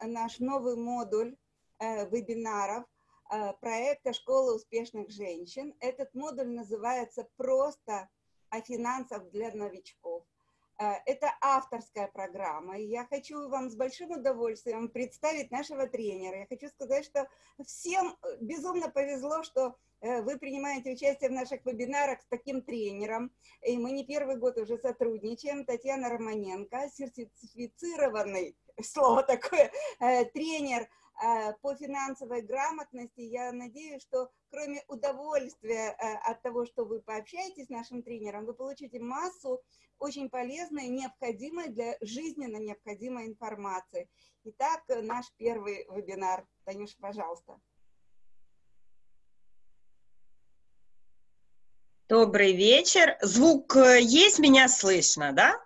наш новый модуль э, вебинаров э, проекта «Школа успешных женщин». Этот модуль называется «Просто о финансах для новичков». Э, это авторская программа, и я хочу вам с большим удовольствием представить нашего тренера. Я хочу сказать, что всем безумно повезло, что э, вы принимаете участие в наших вебинарах с таким тренером, и мы не первый год уже сотрудничаем. Татьяна Романенко, сертифицированный, слово такое, э, тренер – Э, по финансовой грамотности. Я надеюсь, что кроме удовольствия э, от того, что вы пообщаетесь с нашим тренером, вы получите массу очень полезной, необходимой для жизненно необходимой информации. Итак, наш первый вебинар. Танюша, пожалуйста. Добрый вечер. Звук э, есть, меня слышно, да?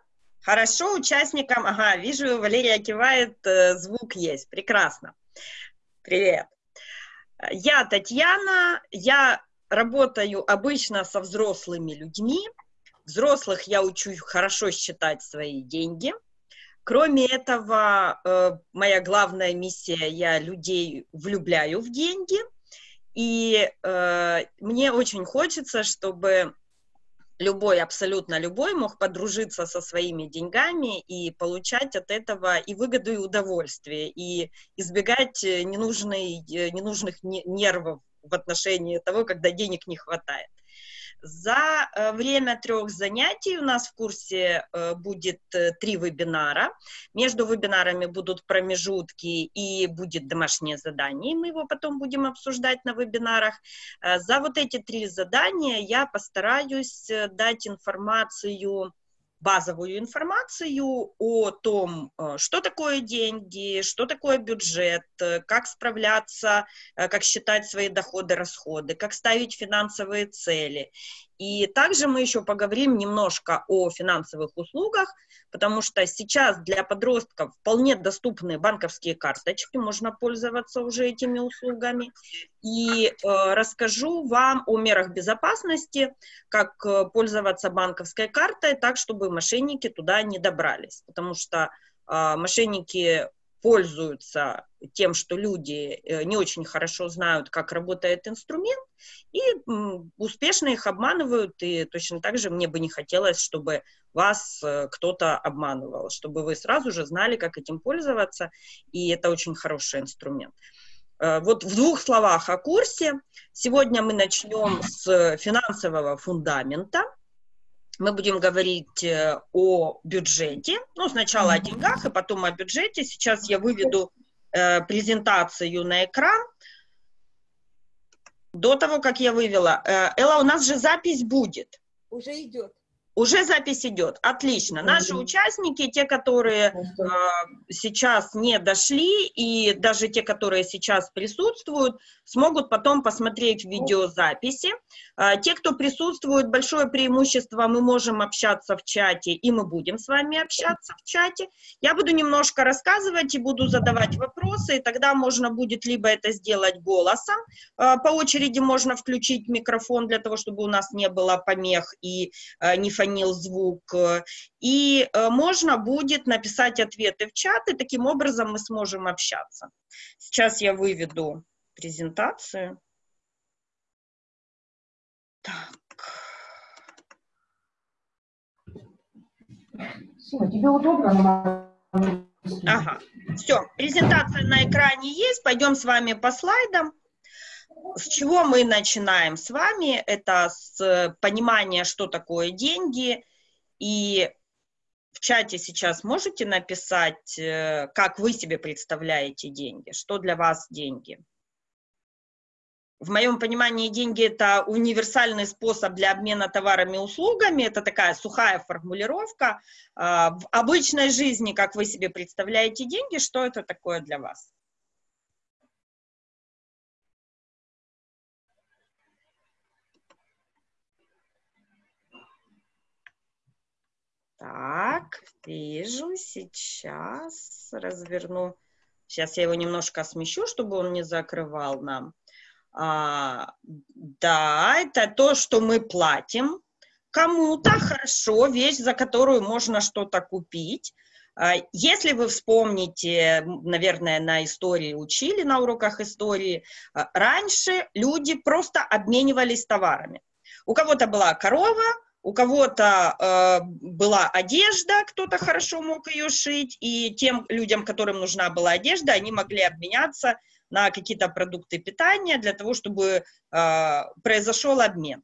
Хорошо, участникам, ага, вижу, Валерия кивает, звук есть, прекрасно. Привет. Я Татьяна, я работаю обычно со взрослыми людьми. Взрослых я учу хорошо считать свои деньги. Кроме этого, э, моя главная миссия, я людей влюбляю в деньги. И э, мне очень хочется, чтобы любой, абсолютно любой мог подружиться со своими деньгами и получать от этого и выгоду, и удовольствие, и избегать э, ненужной, э, ненужных нервов в отношении того, когда денег не хватает. За э, время трех занятий у нас в курсе э, будет э, три вебинара. Между вебинарами будут промежутки и будет домашнее задание. Мы его потом будем обсуждать на вебинарах. За вот эти три задания я постараюсь дать информацию базовую информацию о том, что такое деньги, что такое бюджет, как справляться, как считать свои доходы, расходы, как ставить финансовые цели. И также мы еще поговорим немножко о финансовых услугах, потому что сейчас для подростков вполне доступны банковские карточки, можно пользоваться уже этими услугами. И э, расскажу вам о мерах безопасности, как э, пользоваться банковской картой так, чтобы мошенники туда не добрались, потому что э, мошенники пользуются тем, что люди э, не очень хорошо знают, как работает инструмент, и успешно их обманывают, и точно так же мне бы не хотелось, чтобы вас э, кто-то обманывал, чтобы вы сразу же знали, как этим пользоваться, и это очень хороший инструмент. Э, вот в двух словах о курсе. Сегодня мы начнем с финансового фундамента – мы будем говорить э, о бюджете. Ну, сначала о деньгах, и потом о бюджете. Сейчас я выведу э, презентацию на экран. До того, как я вывела. Э, Элла, у нас же запись будет. Уже идет. Уже запись идет. Отлично. Наши участники, те, которые э, сейчас не дошли, и даже те, которые сейчас присутствуют, смогут потом посмотреть видеозаписи. Э, те, кто присутствует, большое преимущество, мы можем общаться в чате, и мы будем с вами общаться в чате. Я буду немножко рассказывать и буду задавать вопросы, и тогда можно будет либо это сделать голосом, э, по очереди можно включить микрофон для того, чтобы у нас не было помех и э, не фонил звук, и э, можно будет написать ответы в чат, и таким образом мы сможем общаться. Сейчас я выведу презентацию. Так. Все, тебе удобно? Ага, все, презентация на экране есть, пойдем с вами по слайдам. С чего мы начинаем с вами? Это с понимания, что такое деньги. И в чате сейчас можете написать, э, как вы себе представляете деньги, что для вас деньги. В моем понимании деньги – это универсальный способ для обмена товарами и услугами, это такая сухая формулировка. А, в обычной жизни, как вы себе представляете деньги, что это такое для вас? Так, вижу, сейчас разверну. Сейчас я его немножко смещу, чтобы он не закрывал нам. А, да, это то, что мы платим кому-то, хорошо, вещь, за которую можно что-то купить. А, если вы вспомните, наверное, на истории учили, на уроках истории, а, раньше люди просто обменивались товарами. У кого-то была корова, у кого-то э, была одежда, кто-то хорошо мог ее шить, и тем людям, которым нужна была одежда, они могли обменяться на какие-то продукты питания для того, чтобы э, произошел обмен.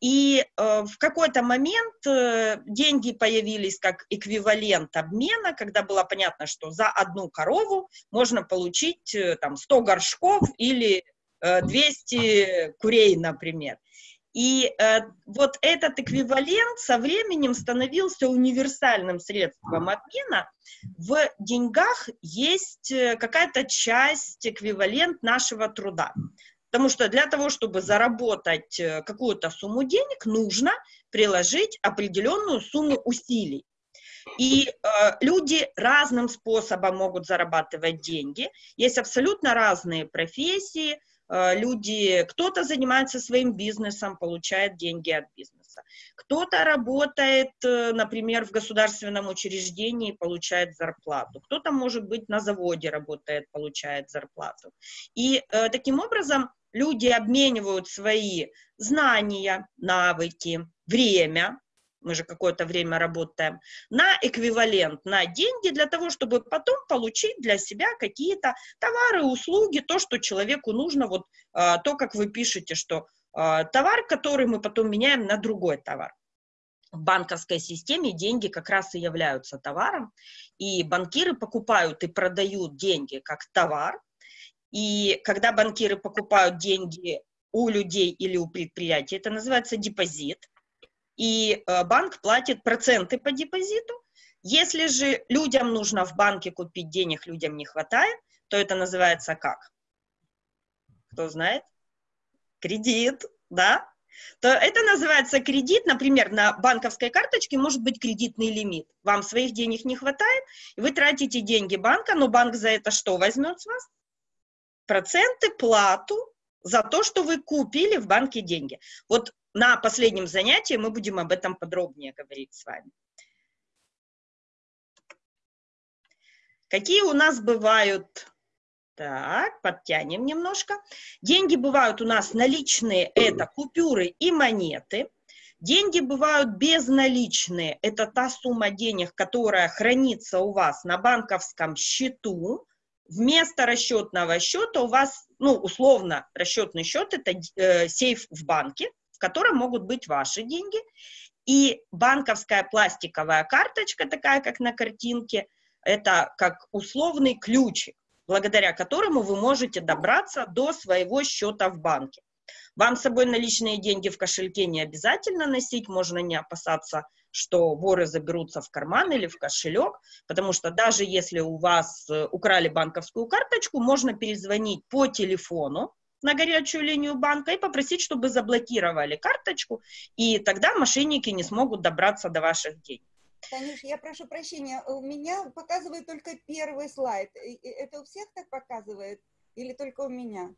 И э, в какой-то момент э, деньги появились как эквивалент обмена, когда было понятно, что за одну корову можно получить э, там 100 горшков или э, 200 курей, например. И э, вот этот эквивалент со временем становился универсальным средством обмена. В деньгах есть э, какая-то часть, эквивалент нашего труда. Потому что для того, чтобы заработать э, какую-то сумму денег, нужно приложить определенную сумму усилий. И э, люди разным способом могут зарабатывать деньги. Есть абсолютно разные профессии. Э, люди, кто-то занимается своим бизнесом, получает деньги от бизнеса. Кто-то работает, э, например, в государственном учреждении, получает зарплату. Кто-то, может быть, на заводе работает, получает зарплату. И э, таким образом люди обменивают свои знания, навыки, время, мы же какое-то время работаем, на эквивалент, на деньги для того, чтобы потом получить для себя какие-то товары, услуги, то, что человеку нужно, вот а, то, как вы пишете, что а, товар, который мы потом меняем на другой товар. В банковской системе деньги как раз и являются товаром, и банкиры покупают и продают деньги как товар, и когда банкиры покупают деньги у людей или у предприятий, это называется депозит, и э, банк платит проценты по депозиту. Если же людям нужно в банке купить денег, людям не хватает, то это называется как? Кто знает? Кредит, да? То это называется кредит, например, на банковской карточке может быть кредитный лимит. Вам своих денег не хватает, и вы тратите деньги банка, но банк за это что возьмет с вас? проценты, плату за то, что вы купили в банке деньги. Вот на последнем занятии мы будем об этом подробнее говорить с вами. Какие у нас бывают... Так, подтянем немножко. Деньги бывают у нас наличные, это купюры и монеты. Деньги бывают безналичные, это та сумма денег, которая хранится у вас на банковском счету вместо расчетного счета у вас, ну, условно, расчетный счет – это э, сейф в банке, в котором могут быть ваши деньги, и банковская пластиковая карточка, такая, как на картинке, это как условный ключик, благодаря которому вы можете добраться до своего счета в банке. Вам с собой наличные деньги в кошельке не обязательно носить, можно не опасаться что воры заберутся в карман или в кошелек, потому что даже если у вас э, украли банковскую карточку, можно перезвонить по телефону на горячую линию банка и попросить, чтобы заблокировали карточку, и тогда мошенники не смогут добраться до ваших денег. Танюш, я прошу прощения, у меня показывает только первый слайд. Это у всех так показывает или только у меня?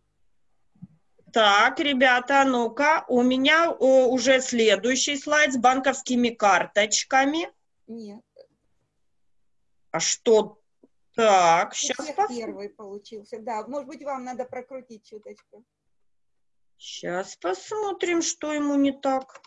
Так, ребята, ну-ка, у меня о, уже следующий слайд с банковскими карточками. Нет. А что? Так, сейчас посмотрим. первый получился, да. Может быть, вам надо прокрутить чуточку. Сейчас посмотрим, что ему не так.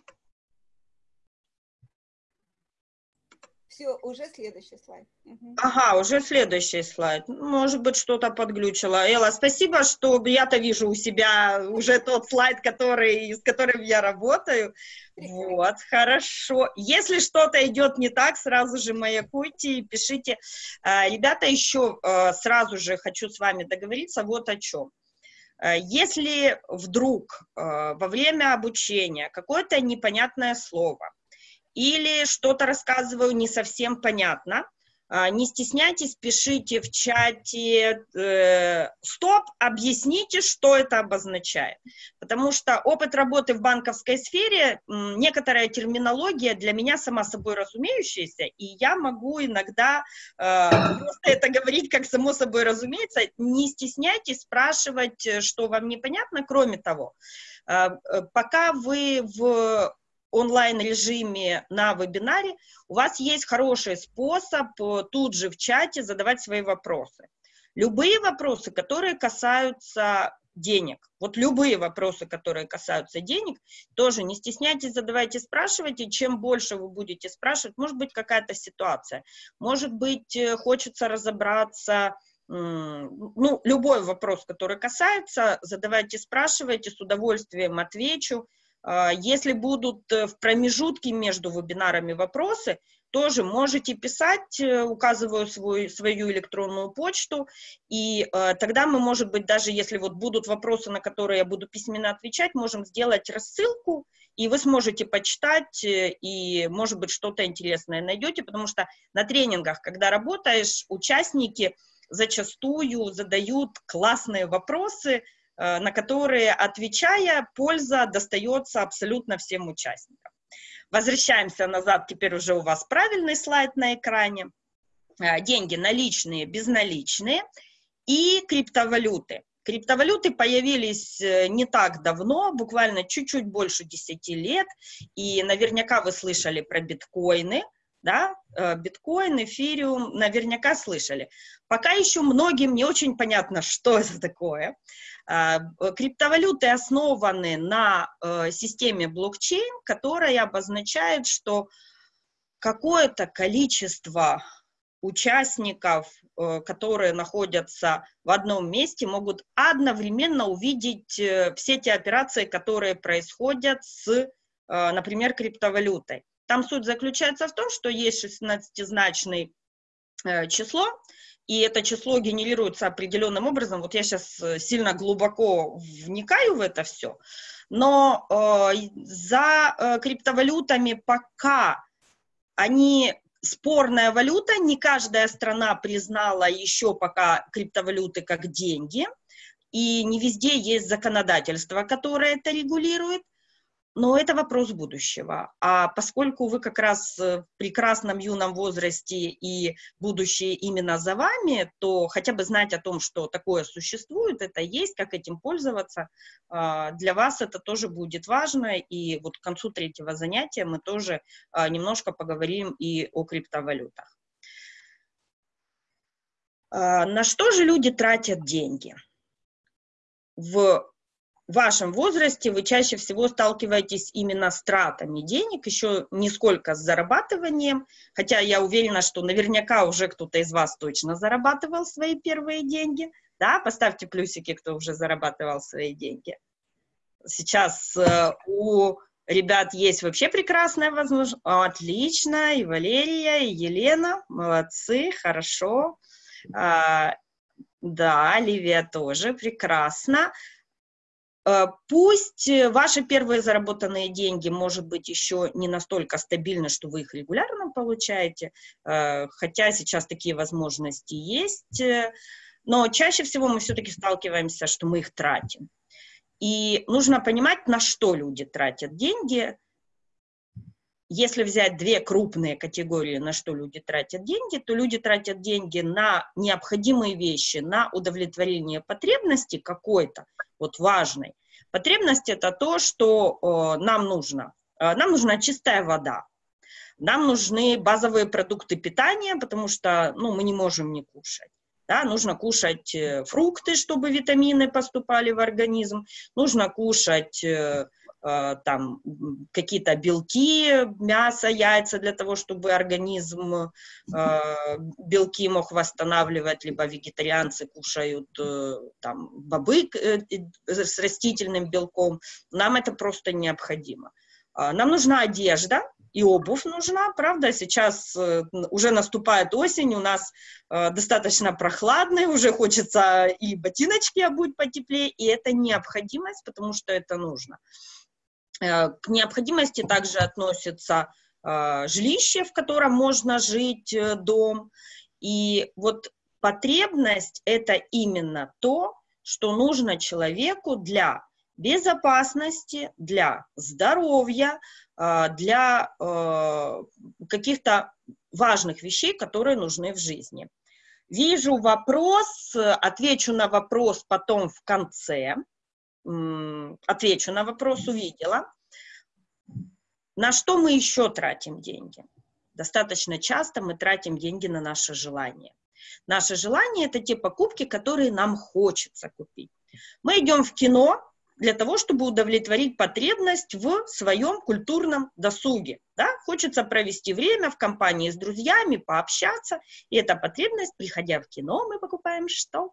Все, уже следующий слайд. Угу. Ага, уже следующий слайд. Может быть, что-то подглючило. Элла, спасибо, что я-то вижу у себя уже тот слайд, который, с которым я работаю. Вот, хорошо. Если что-то идет не так, сразу же маякуйте и пишите. А, ребята, еще а, сразу же хочу с вами договориться вот о чем. А, если вдруг во время обучения какое-то непонятное слово, или что-то рассказываю не совсем понятно, а, не стесняйтесь, пишите в чате э, «Стоп», объясните, что это обозначает. Потому что опыт работы в банковской сфере, некоторая терминология для меня сама собой разумеющаяся, и я могу иногда э, просто это говорить как само собой разумеется. Не стесняйтесь спрашивать, что вам непонятно. Кроме того, э, э пока вы в онлайн-режиме на вебинаре, у вас есть хороший способ э, тут же в чате задавать свои вопросы. Любые вопросы, которые касаются денег. Вот любые вопросы, которые касаются денег, тоже не стесняйтесь, задавайте, спрашивайте. Чем больше вы будете спрашивать, может быть какая-то ситуация, может быть э, хочется разобраться, ну, любой вопрос, который касается, задавайте, спрашивайте, с удовольствием отвечу. А, если будут э, в промежутке между вебинарами вопросы, тоже можете писать, э, указываю свой, свою электронную почту, и э, тогда мы, может быть, даже если вот будут вопросы, на которые я буду письменно отвечать, можем сделать рассылку, и вы сможете почитать, э, и, может быть, что-то интересное найдете, потому что на тренингах, когда работаешь, участники зачастую задают классные вопросы, на которые, отвечая, польза достается абсолютно всем участникам. Возвращаемся назад, теперь уже у вас правильный слайд на экране. А, деньги наличные, безналичные и криптовалюты. Криптовалюты появились э, не так давно, буквально чуть-чуть больше 10 лет, и наверняка вы слышали про биткоины, да, э, биткоин, эфириум, наверняка слышали. Пока еще многим не очень понятно, что это такое. А, криптовалюты основаны на э, системе блокчейн, которая обозначает, что какое-то количество участников, э, которые находятся в одном месте, могут одновременно увидеть э, все те операции, которые происходят с, например, криптовалютой. Там суть заключается в том, что есть 16-значный число, и это число генерируется определенным образом. Вот я сейчас э, сильно глубоко вникаю в это все, но э, за э, криптовалютами пока они спорная валюта, не каждая страна признала еще пока криптовалюты как деньги, и не везде есть законодательство, которое это регулирует. Но это вопрос будущего. А поскольку вы как раз в прекрасном юном возрасте и будущее именно за вами, то хотя бы знать о том, что такое существует, это есть, как этим пользоваться, а, для вас это тоже будет важно. И вот к концу третьего занятия мы тоже а, немножко поговорим и о криптовалютах. А, на что же люди тратят деньги? В в вашем возрасте вы чаще всего сталкиваетесь именно с тратами денег, еще не сколько с зарабатыванием, хотя я уверена, что наверняка уже кто-то из вас точно зарабатывал свои первые деньги, да, поставьте плюсики, кто уже зарабатывал свои деньги. Сейчас э, у ребят есть вообще прекрасная возможность, отлично, и Валерия, и Елена, молодцы, хорошо, а, да, Ливия тоже, прекрасно. Э, пусть э, ваши первые заработанные деньги, может быть, еще не настолько стабильны, что вы их регулярно получаете, э, хотя сейчас такие возможности есть, но чаще всего мы все-таки сталкиваемся, что мы их тратим. И нужно понимать, на что люди тратят деньги. Если взять две крупные категории, на что люди тратят деньги, то люди тратят деньги на необходимые вещи, на удовлетворение потребности какой-то, вот важной. Потребность это то, что э, нам нужно. Э, нам нужна чистая вода. Нам нужны базовые продукты питания, потому что ну, мы не можем не кушать. Да, нужно кушать э, фрукты, чтобы витамины поступали в организм. Нужно кушать э, там какие-то белки, мясо, яйца для того, чтобы организм э, белки мог восстанавливать, либо вегетарианцы кушают э, там бобы с растительным белком. Нам это просто необходимо. А, нам нужна одежда, и обувь нужна, правда, сейчас уже наступает осень, у нас достаточно прохладно, уже хочется и ботиночки обуть потеплее, и это необходимость, потому что это нужно. Э, к необходимости также относится э, жилище, в котором можно жить, э, дом. И вот потребность – это именно то, что нужно человеку для безопасности, для здоровья, для каких-то важных вещей, которые нужны в жизни. Вижу вопрос, отвечу на вопрос потом в конце отвечу на вопрос, увидела. на что мы еще тратим деньги? Достаточно часто мы тратим деньги на наше желание. Наше желание – это те покупки, которые нам хочется купить. Мы идем в кино для того, чтобы удовлетворить потребность в своем культурном досуге. Да? Хочется провести время в компании с друзьями, пообщаться. И эта потребность, приходя в кино, мы покупаем что?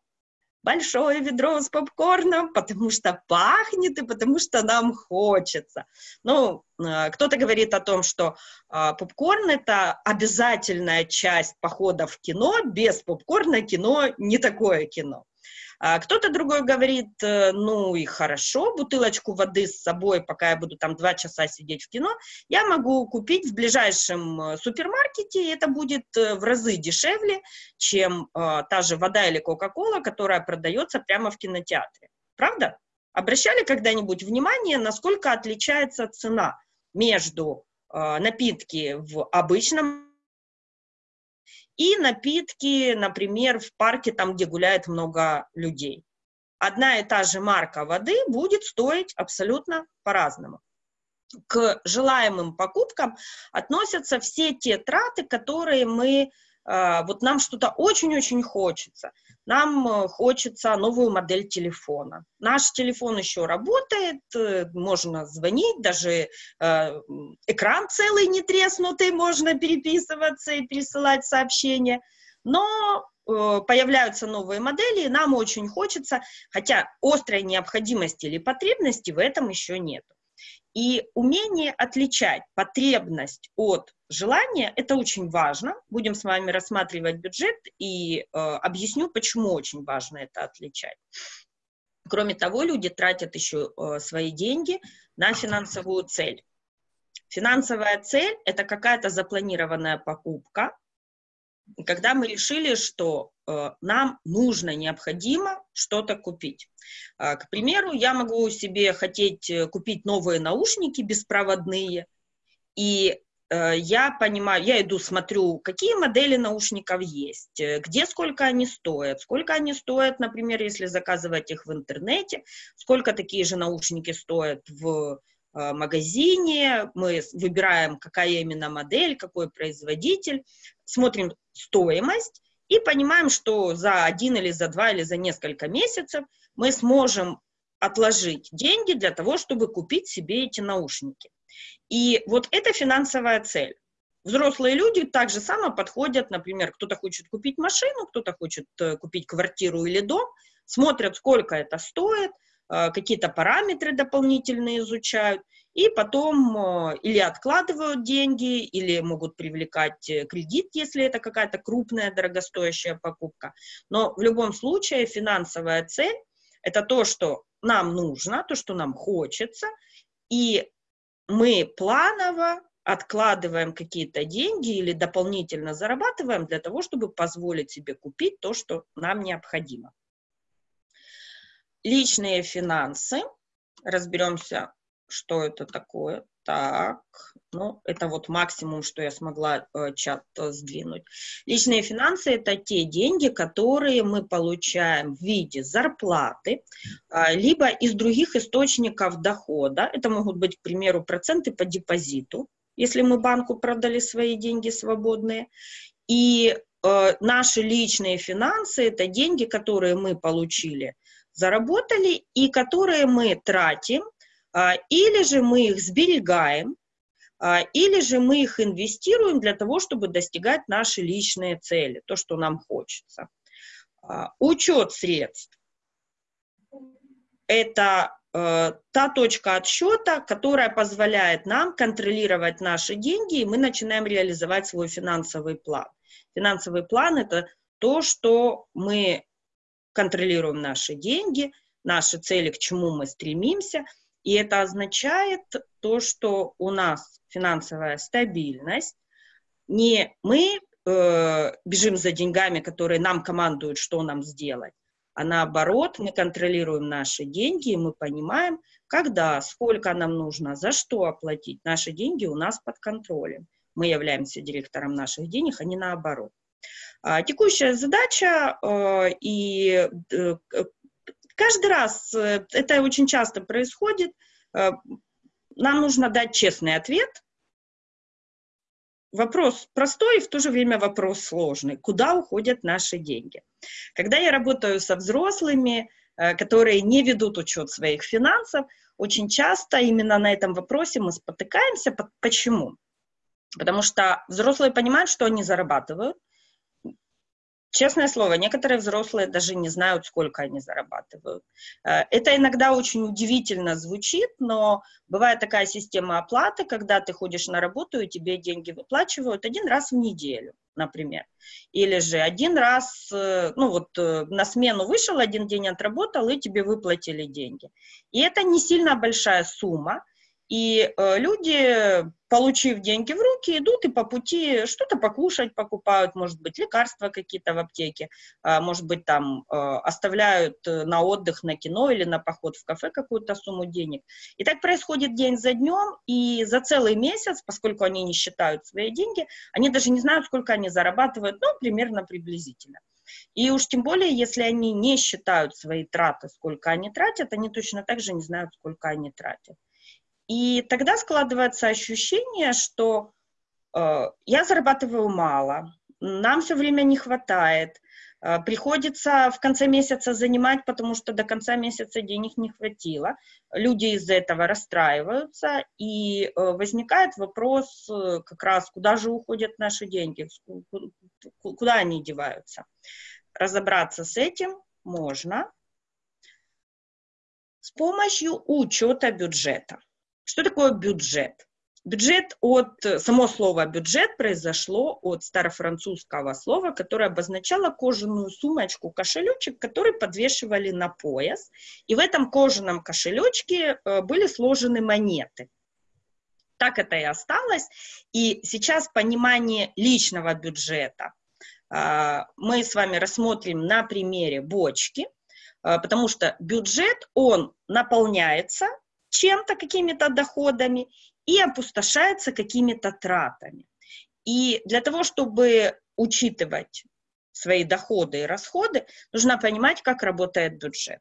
Большое ведро с попкорном, потому что пахнет и потому что нам хочется. Ну, э, кто-то говорит о том, что а, попкорн – это обязательная часть похода в кино, без попкорна кино не такое кино. А кто-то другой говорит, э, ну и хорошо, бутылочку воды с собой, пока я буду там два часа сидеть в кино, я могу купить в ближайшем э, супермаркете, и это будет э, в разы дешевле, чем э, та же вода или Кока-Кола, которая продается прямо в кинотеатре. Правда? Обращали когда-нибудь внимание, насколько отличается цена между э, напитки в обычном и напитки, например, в парке, там, где гуляет много людей. Одна и та же марка воды будет стоить абсолютно по-разному. К желаемым покупкам относятся все те траты, которые мы вот нам что-то очень-очень хочется. Нам э, хочется новую модель телефона. Наш телефон еще работает, э, можно звонить, даже э, экран целый не треснутый, можно переписываться и пересылать сообщения. Но появляются новые модели, и нам очень хочется, хотя острой необходимости или потребности в этом еще нет. И умение отличать потребность от желания – это очень важно. Будем с вами рассматривать бюджет и э, объясню, почему очень важно это отличать. Кроме того, люди тратят еще э, свои деньги на финансовую цель. Финансовая цель – это какая-то запланированная покупка, когда мы решили, что э, нам нужно, необходимо что-то купить. Э, к примеру, я могу себе хотеть э, купить новые наушники беспроводные, и я понимаю, я иду, смотрю, какие модели наушников есть, э, где сколько они стоят, сколько они стоят, например, если заказывать их в интернете, сколько такие же наушники стоят в Э, магазине, мы выбираем, какая именно модель, какой производитель, смотрим стоимость и понимаем, что за один или за два или за несколько месяцев мы сможем отложить деньги для того, чтобы купить себе эти наушники. И вот это финансовая цель. Взрослые люди так же само подходят, например, кто-то хочет купить машину, кто-то хочет э, купить квартиру или дом, смотрят, сколько это стоит, Э, какие-то параметры дополнительные изучают, и потом э, или откладывают деньги, или могут привлекать кредит, если это какая-то крупная дорогостоящая покупка. Но в любом случае финансовая цель – это то, что нам нужно, то, что нам хочется, и мы планово откладываем какие-то деньги или дополнительно зарабатываем для того, чтобы позволить себе купить то, что нам необходимо. Личные финансы. Разберемся, что это такое. Так, ну, это вот максимум, что я смогла э, чат э, сдвинуть. Личные финансы – это те деньги, которые мы получаем в виде зарплаты, э, либо из других источников дохода. Это могут быть, к примеру, проценты по депозиту, если мы банку продали свои деньги свободные. И э, наши личные финансы – это деньги, которые мы получили – заработали и которые мы тратим, или же мы их сберегаем, а, или же мы их инвестируем для того, чтобы достигать наши личные цели, то, что нам хочется. А, учет средств – это э, та точка отсчета, которая позволяет нам контролировать наши деньги, и мы начинаем реализовать свой финансовый план. Финансовый план – это то, что мы контролируем наши деньги, наши цели, к чему мы стремимся, и это означает то, что у нас финансовая стабильность, не мы э, бежим за деньгами, которые нам командуют, что нам сделать, а наоборот, мы контролируем наши деньги, и мы понимаем, когда, сколько нам нужно, за что оплатить. Наши деньги у нас под контролем. Мы являемся директором наших денег, а не наоборот. А, текущая задача, э, и э, каждый раз, э, это очень часто происходит, нам нужно дать честный ответ вопрос простой и в то же время вопрос сложный. Куда уходят наши деньги? Когда я работаю со взрослыми, э, которые не ведут учет своих финансов, очень часто именно на этом вопросе мы спотыкаемся. Почему? Потому что взрослые понимают, что они зарабатывают, Честное слово, некоторые взрослые даже не знают, сколько они зарабатывают. Э, это иногда очень удивительно звучит, но бывает такая система оплаты, когда ты ходишь на работу и тебе деньги выплачивают один раз в неделю, например. Или же один раз, э, ну вот э, на смену вышел, один день отработал, и тебе выплатили деньги. И это не сильно большая сумма, и э, люди, получив деньги в руки, идут и по пути что-то покушать покупают, может быть, лекарства какие-то в аптеке, э, может быть, там э, оставляют э, на отдых, на кино или на поход в кафе какую-то сумму денег. И так происходит день за днем, и за целый месяц, поскольку они не считают свои деньги, они даже не знают, сколько они зарабатывают, ну, примерно приблизительно. И уж тем более, если они не считают свои траты, сколько они тратят, они точно так же не знают, сколько они тратят. И тогда складывается ощущение, что э, я зарабатываю мало, нам все время не хватает, э, приходится в конце месяца занимать, потому что до конца месяца денег не хватило. Люди из-за этого расстраиваются, и э, возникает вопрос э, как раз, куда же уходят наши деньги, куда они деваются. Разобраться с этим можно с помощью учета бюджета. Что такое бюджет? Бюджет от, само слово бюджет произошло от старофранцузского слова, которое обозначало кожаную сумочку, кошелечек, который подвешивали на пояс. И в этом кожаном кошелечке э, были сложены монеты. Так это и осталось. И сейчас понимание личного бюджета э, мы с вами рассмотрим на примере бочки, э, потому что бюджет, он наполняется чем-то, какими-то доходами и опустошается какими-то тратами. И для того, чтобы учитывать свои доходы и расходы, нужно понимать, как работает бюджет.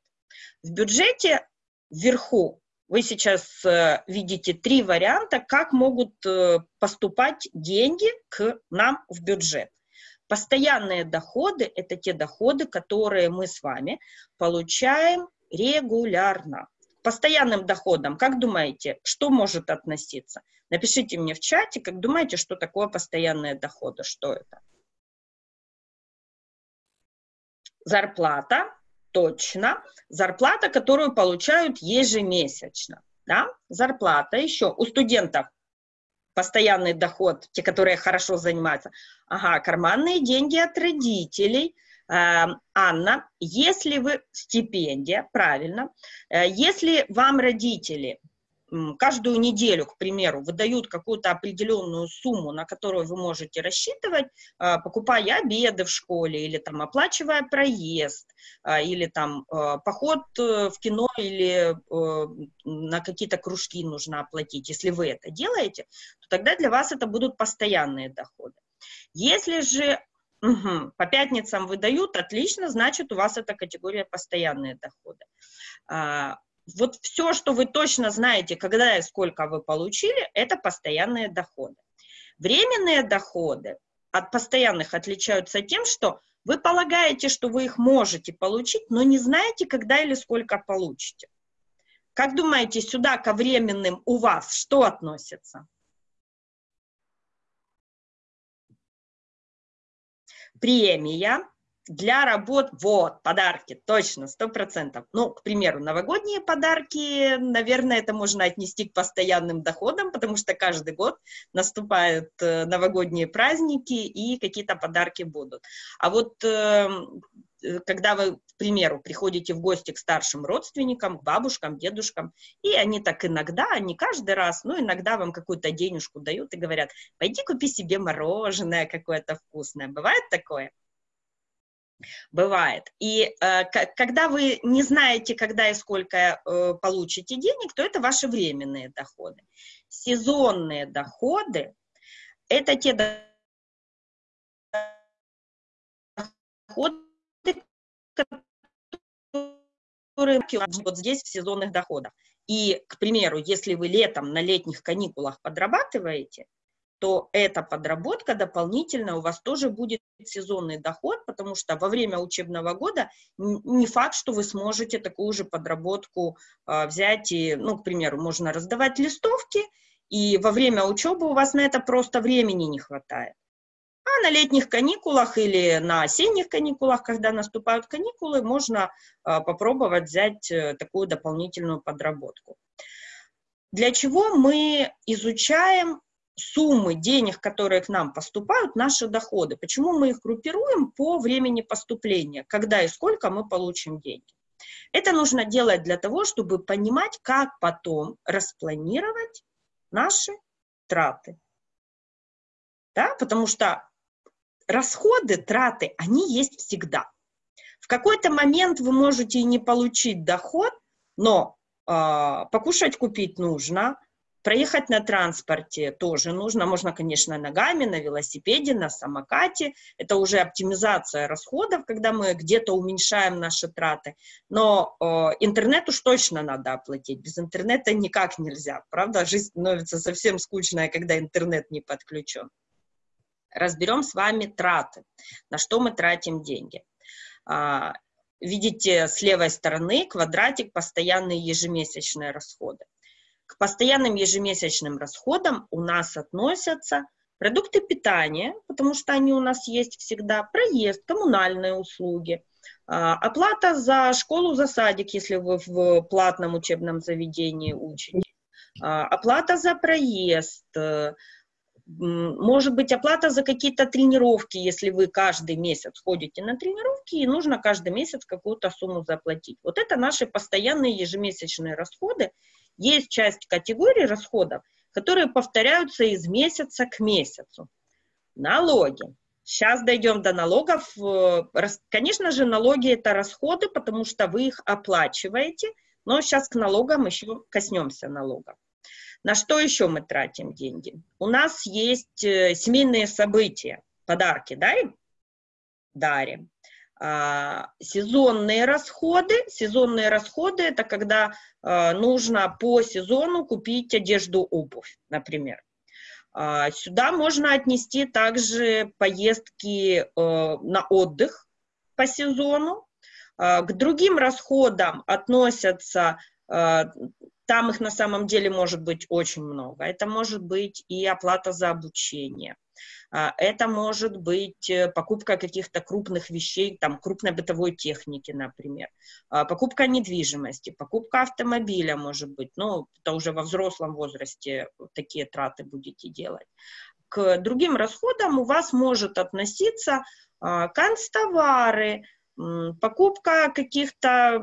В бюджете вверху вы сейчас э, видите три варианта, как могут э, поступать деньги к нам в бюджет. Постоянные доходы – это те доходы, которые мы с вами получаем регулярно постоянным доходом, как думаете, что может относиться? Напишите мне в чате, как думаете, что такое постоянные доходы, что это? Зарплата, точно. Зарплата, которую получают ежемесячно. Да? Зарплата еще у студентов постоянный доход, те, которые хорошо занимаются. Ага, карманные деньги от родителей – Анна, если вы, стипендия, правильно, э, если вам родители каждую неделю, к примеру, выдают какую-то определенную сумму, на которую вы можете рассчитывать, э, покупая обеды в школе или там оплачивая проезд, э, или там поход в кино или на какие-то кружки нужно оплатить. Если вы это делаете, то тогда для вас это будут постоянные доходы. Если же Угу. По пятницам выдают, отлично, значит, у вас эта категория постоянные доходы. А, вот все, что вы точно знаете, когда и сколько вы получили, это постоянные доходы. Временные доходы от постоянных отличаются тем, что вы полагаете, что вы их можете получить, но не знаете, когда или сколько получите. Как думаете, сюда ко временным у вас что относится? Премия для работ, вот, подарки, точно, сто процентов. Ну, к примеру, новогодние подарки, наверное, это можно отнести к постоянным доходам, потому что каждый год наступают э, новогодние праздники и какие-то подарки будут. А вот э, когда вы, к примеру, приходите в гости к старшим родственникам, к бабушкам, дедушкам, и они так иногда, не каждый раз, но иногда вам какую-то денежку дают и говорят, пойди купи себе мороженое какое-то вкусное. Бывает такое? Бывает. И э, когда вы не знаете, когда и сколько э, получите денег, то это ваши временные доходы. Сезонные доходы – это те доходы, которые вот здесь в сезонных доходах. И, к примеру, если вы летом на летних каникулах подрабатываете, то эта подработка дополнительно у вас тоже будет сезонный доход, потому что во время учебного года не факт, что вы сможете такую же подработку э, взять и, ну, к примеру, можно раздавать листовки, и во время учебы у вас на это просто времени не хватает. А на летних каникулах или на осенних каникулах, когда наступают каникулы, можно э, попробовать взять э, такую дополнительную подработку. Для чего мы изучаем суммы денег, которые к нам поступают, наши доходы. Почему мы их группируем по времени поступления, когда и сколько мы получим деньги. Это нужно делать для того, чтобы понимать, как потом распланировать наши траты. Да? Потому что расходы, траты, они есть всегда. В какой-то момент вы можете и не получить доход, но э, покушать купить нужно, Проехать на транспорте тоже нужно. Можно, конечно, ногами, на велосипеде, на самокате. Это уже оптимизация расходов, когда мы где-то уменьшаем наши траты. Но э, интернет уж точно надо оплатить. Без интернета никак нельзя. Правда, жизнь становится совсем скучная, когда интернет не подключен. Разберем с вами траты. На что мы тратим деньги. А, видите с левой стороны квадратик постоянные ежемесячные расходы. К постоянным ежемесячным расходам у нас относятся продукты питания, потому что они у нас есть всегда, проезд, коммунальные услуги, а, оплата за школу, за садик, если вы в платном учебном заведении учите, а, оплата за проезд, э, может быть, оплата за какие-то тренировки, если вы каждый месяц ходите на тренировки, и нужно каждый месяц какую-то сумму заплатить. Вот это наши постоянные ежемесячные расходы, есть часть категорий расходов, которые повторяются из месяца к месяцу. Налоги. Сейчас дойдем до налогов. Э, конечно же, налоги – это расходы, потому что вы их оплачиваете, но сейчас к налогам еще коснемся налогов. На что еще мы тратим деньги? У нас есть э, семейные события, подарки дарим? Дарим. А, сезонные расходы. Сезонные расходы – это когда а, нужно по сезону купить одежду, обувь, например. А, сюда можно отнести также поездки на отдых по сезону. К другим расходам относятся там их на самом деле может быть очень много. Это может быть и оплата за обучение. А, это может быть э, покупка каких-то крупных вещей, там, крупной бытовой техники, например. А, покупка недвижимости, покупка автомобиля, может быть. Ну, это уже во взрослом возрасте такие траты будете делать. К другим расходам у вас может относиться а, канцтовары, покупка каких-то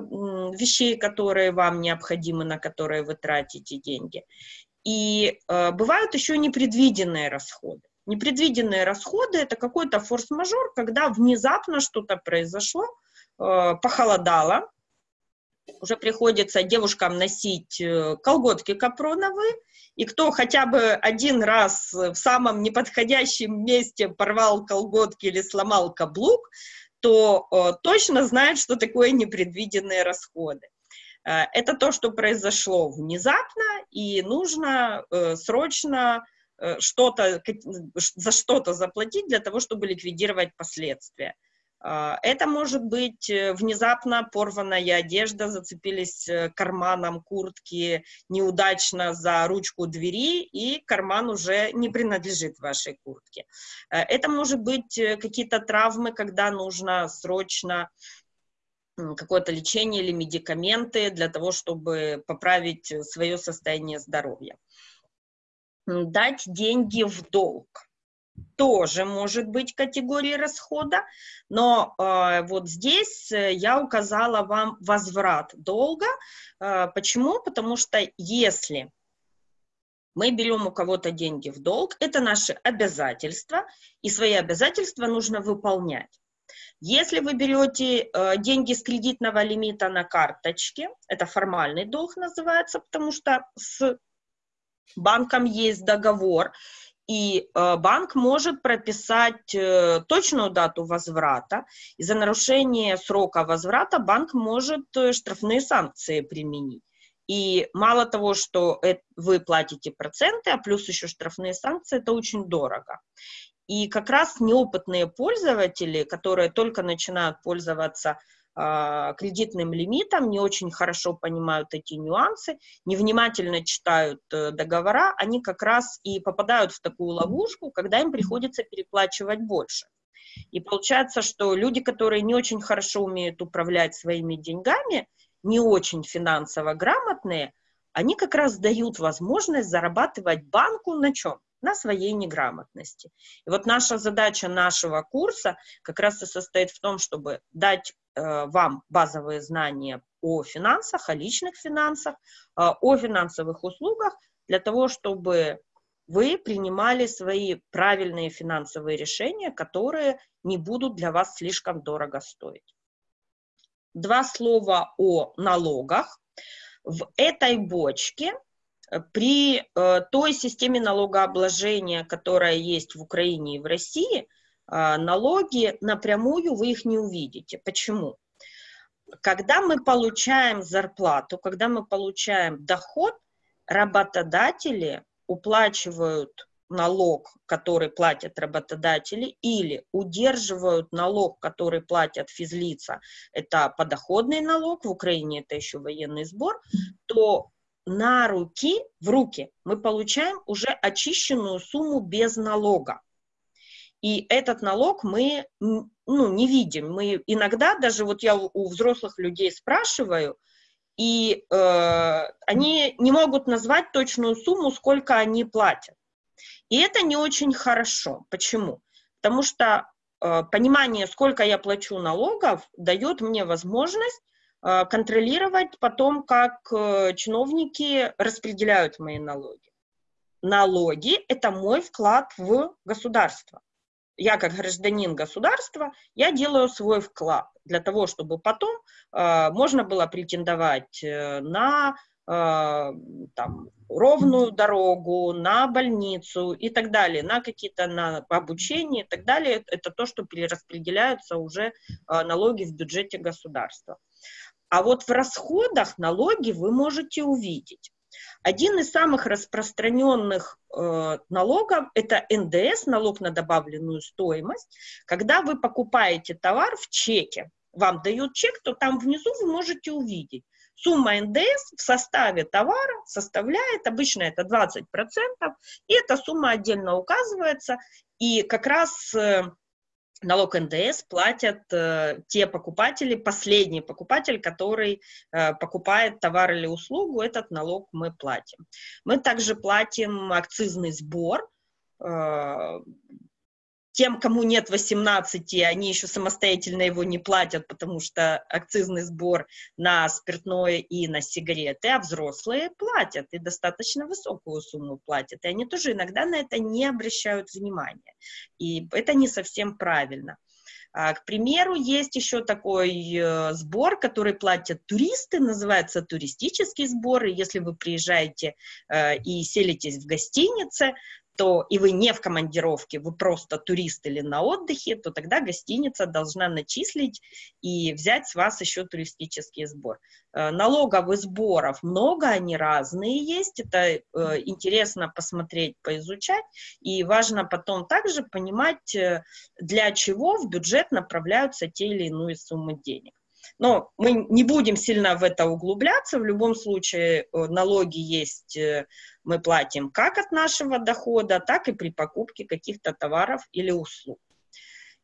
вещей, которые вам необходимы, на которые вы тратите деньги. И э, бывают еще непредвиденные расходы. Непредвиденные расходы – это какой-то форс-мажор, когда внезапно что-то произошло, э, похолодало, уже приходится девушкам носить э, колготки капроновые, и кто хотя бы один раз в самом неподходящем месте порвал колготки или сломал каблук, то э, точно знает, что такое непредвиденные расходы. Э, это то, что произошло внезапно, и нужно э, срочно что-то, за что-то заплатить для того, чтобы ликвидировать последствия. А, это может быть э, внезапно порванная одежда, зацепились э, карманом куртки неудачно за ручку двери, и карман уже не принадлежит вашей куртке. Э, это может быть какие-то травмы, когда нужно срочно какое-то лечение или медикаменты для того, чтобы поправить свое состояние здоровья. Дать деньги в долг тоже может быть категорией расхода, но э, вот здесь э, я указала вам возврат долга. Э, почему? Потому что если мы берем у кого-то деньги в долг, это наши обязательства, и свои обязательства нужно выполнять. Если вы берете э, деньги с кредитного лимита на карточке, это формальный долг называется, потому что с банком есть договор, и э, банк может прописать э, точную дату возврата, и за нарушение срока возврата банк может э, штрафные санкции применить. И мало того, что вы платите проценты, а плюс еще штрафные санкции, это очень дорого. И как раз неопытные пользователи, которые только начинают пользоваться кредитным лимитом, не очень хорошо понимают эти нюансы, невнимательно читают э, договора, они как раз и попадают в такую ловушку, когда им приходится переплачивать больше. И получается, что люди, которые не очень хорошо умеют управлять своими деньгами, не очень финансово грамотные, они как раз дают возможность зарабатывать банку на чем? На своей неграмотности. И вот наша задача нашего курса как раз и состоит в том, чтобы дать вам базовые знания о финансах, о личных финансах, э, о финансовых услугах, для того, чтобы вы принимали свои правильные финансовые решения, которые не будут для вас слишком дорого стоить. Два слова о налогах. В этой бочке э, при э, той системе налогообложения, которая есть в Украине и в России, э, налоги напрямую вы их не увидите. Почему? Когда мы получаем зарплату, когда мы получаем доход, работодатели уплачивают налог, который платят работодатели, или удерживают налог, который платят физлица, это подоходный налог, в Украине это еще военный сбор, то на руки, в руки мы получаем уже очищенную сумму без налога. И этот налог мы ну, не видим. Мы иногда, даже вот я у взрослых людей спрашиваю, и э, они не могут назвать точную сумму, сколько они платят. И это не очень хорошо. Почему? Потому что э, понимание, сколько я плачу налогов, дает мне возможность э, контролировать потом, как э, чиновники распределяют мои налоги. Налоги – это мой вклад в государство. Я как гражданин государства, я делаю свой вклад для того, чтобы потом э, можно было претендовать э, на э, там, ровную дорогу, на больницу и так далее, на какие-то на обучение и так далее. Это то, что перераспределяются уже э, налоги в бюджете государства. А вот в расходах налоги вы можете увидеть. Один из самых распространенных э, налогов – это НДС, налог на добавленную стоимость. Когда вы покупаете товар в чеке, вам дают чек, то там внизу вы можете увидеть. Сумма НДС в составе товара составляет, обычно это 20%, и эта сумма отдельно указывается, и как раз э, налог НДС платят э, те покупатели, последний покупатель, который э, покупает товар или услугу, этот налог мы платим. Мы также платим акцизный сбор, э, тем, кому нет 18, они еще самостоятельно его не платят, потому что акцизный сбор на спиртное и на сигареты, а взрослые платят, и достаточно высокую сумму платят. И они тоже иногда на это не обращают внимания. И это не совсем правильно. А, к примеру, есть еще такой э, сбор, который платят туристы, называется туристический сбор. И если вы приезжаете э, и селитесь в гостинице, то и вы не в командировке, вы просто турист или на отдыхе, то тогда гостиница должна начислить и взять с вас еще туристический сбор. Э, налоговых сборов много, они разные есть, это э, интересно посмотреть, поизучать, и важно потом также понимать, э, для чего в бюджет направляются те или иные суммы денег. Но мы не будем сильно в это углубляться. В любом случае э, налоги есть, э, мы платим как от нашего дохода, так и при покупке каких-то товаров или услуг.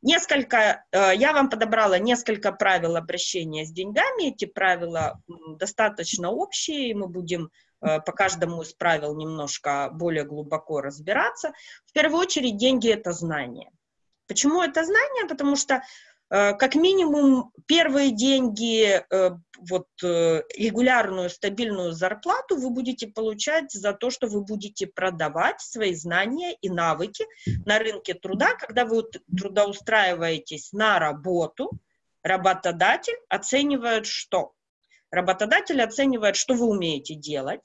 Несколько, э, я вам подобрала несколько правил обращения с деньгами. Эти правила достаточно общие, и мы будем по каждому из правил немножко более глубоко разбираться. В первую очередь деньги – это знание. Почему это знание? Потому что как минимум первые деньги, э, вот э, регулярную стабильную зарплату вы будете получать за то, что вы будете продавать свои знания и навыки на рынке труда, когда вы трудоустраиваетесь на работу, работодатель оценивает что? Работодатель оценивает, что вы умеете делать,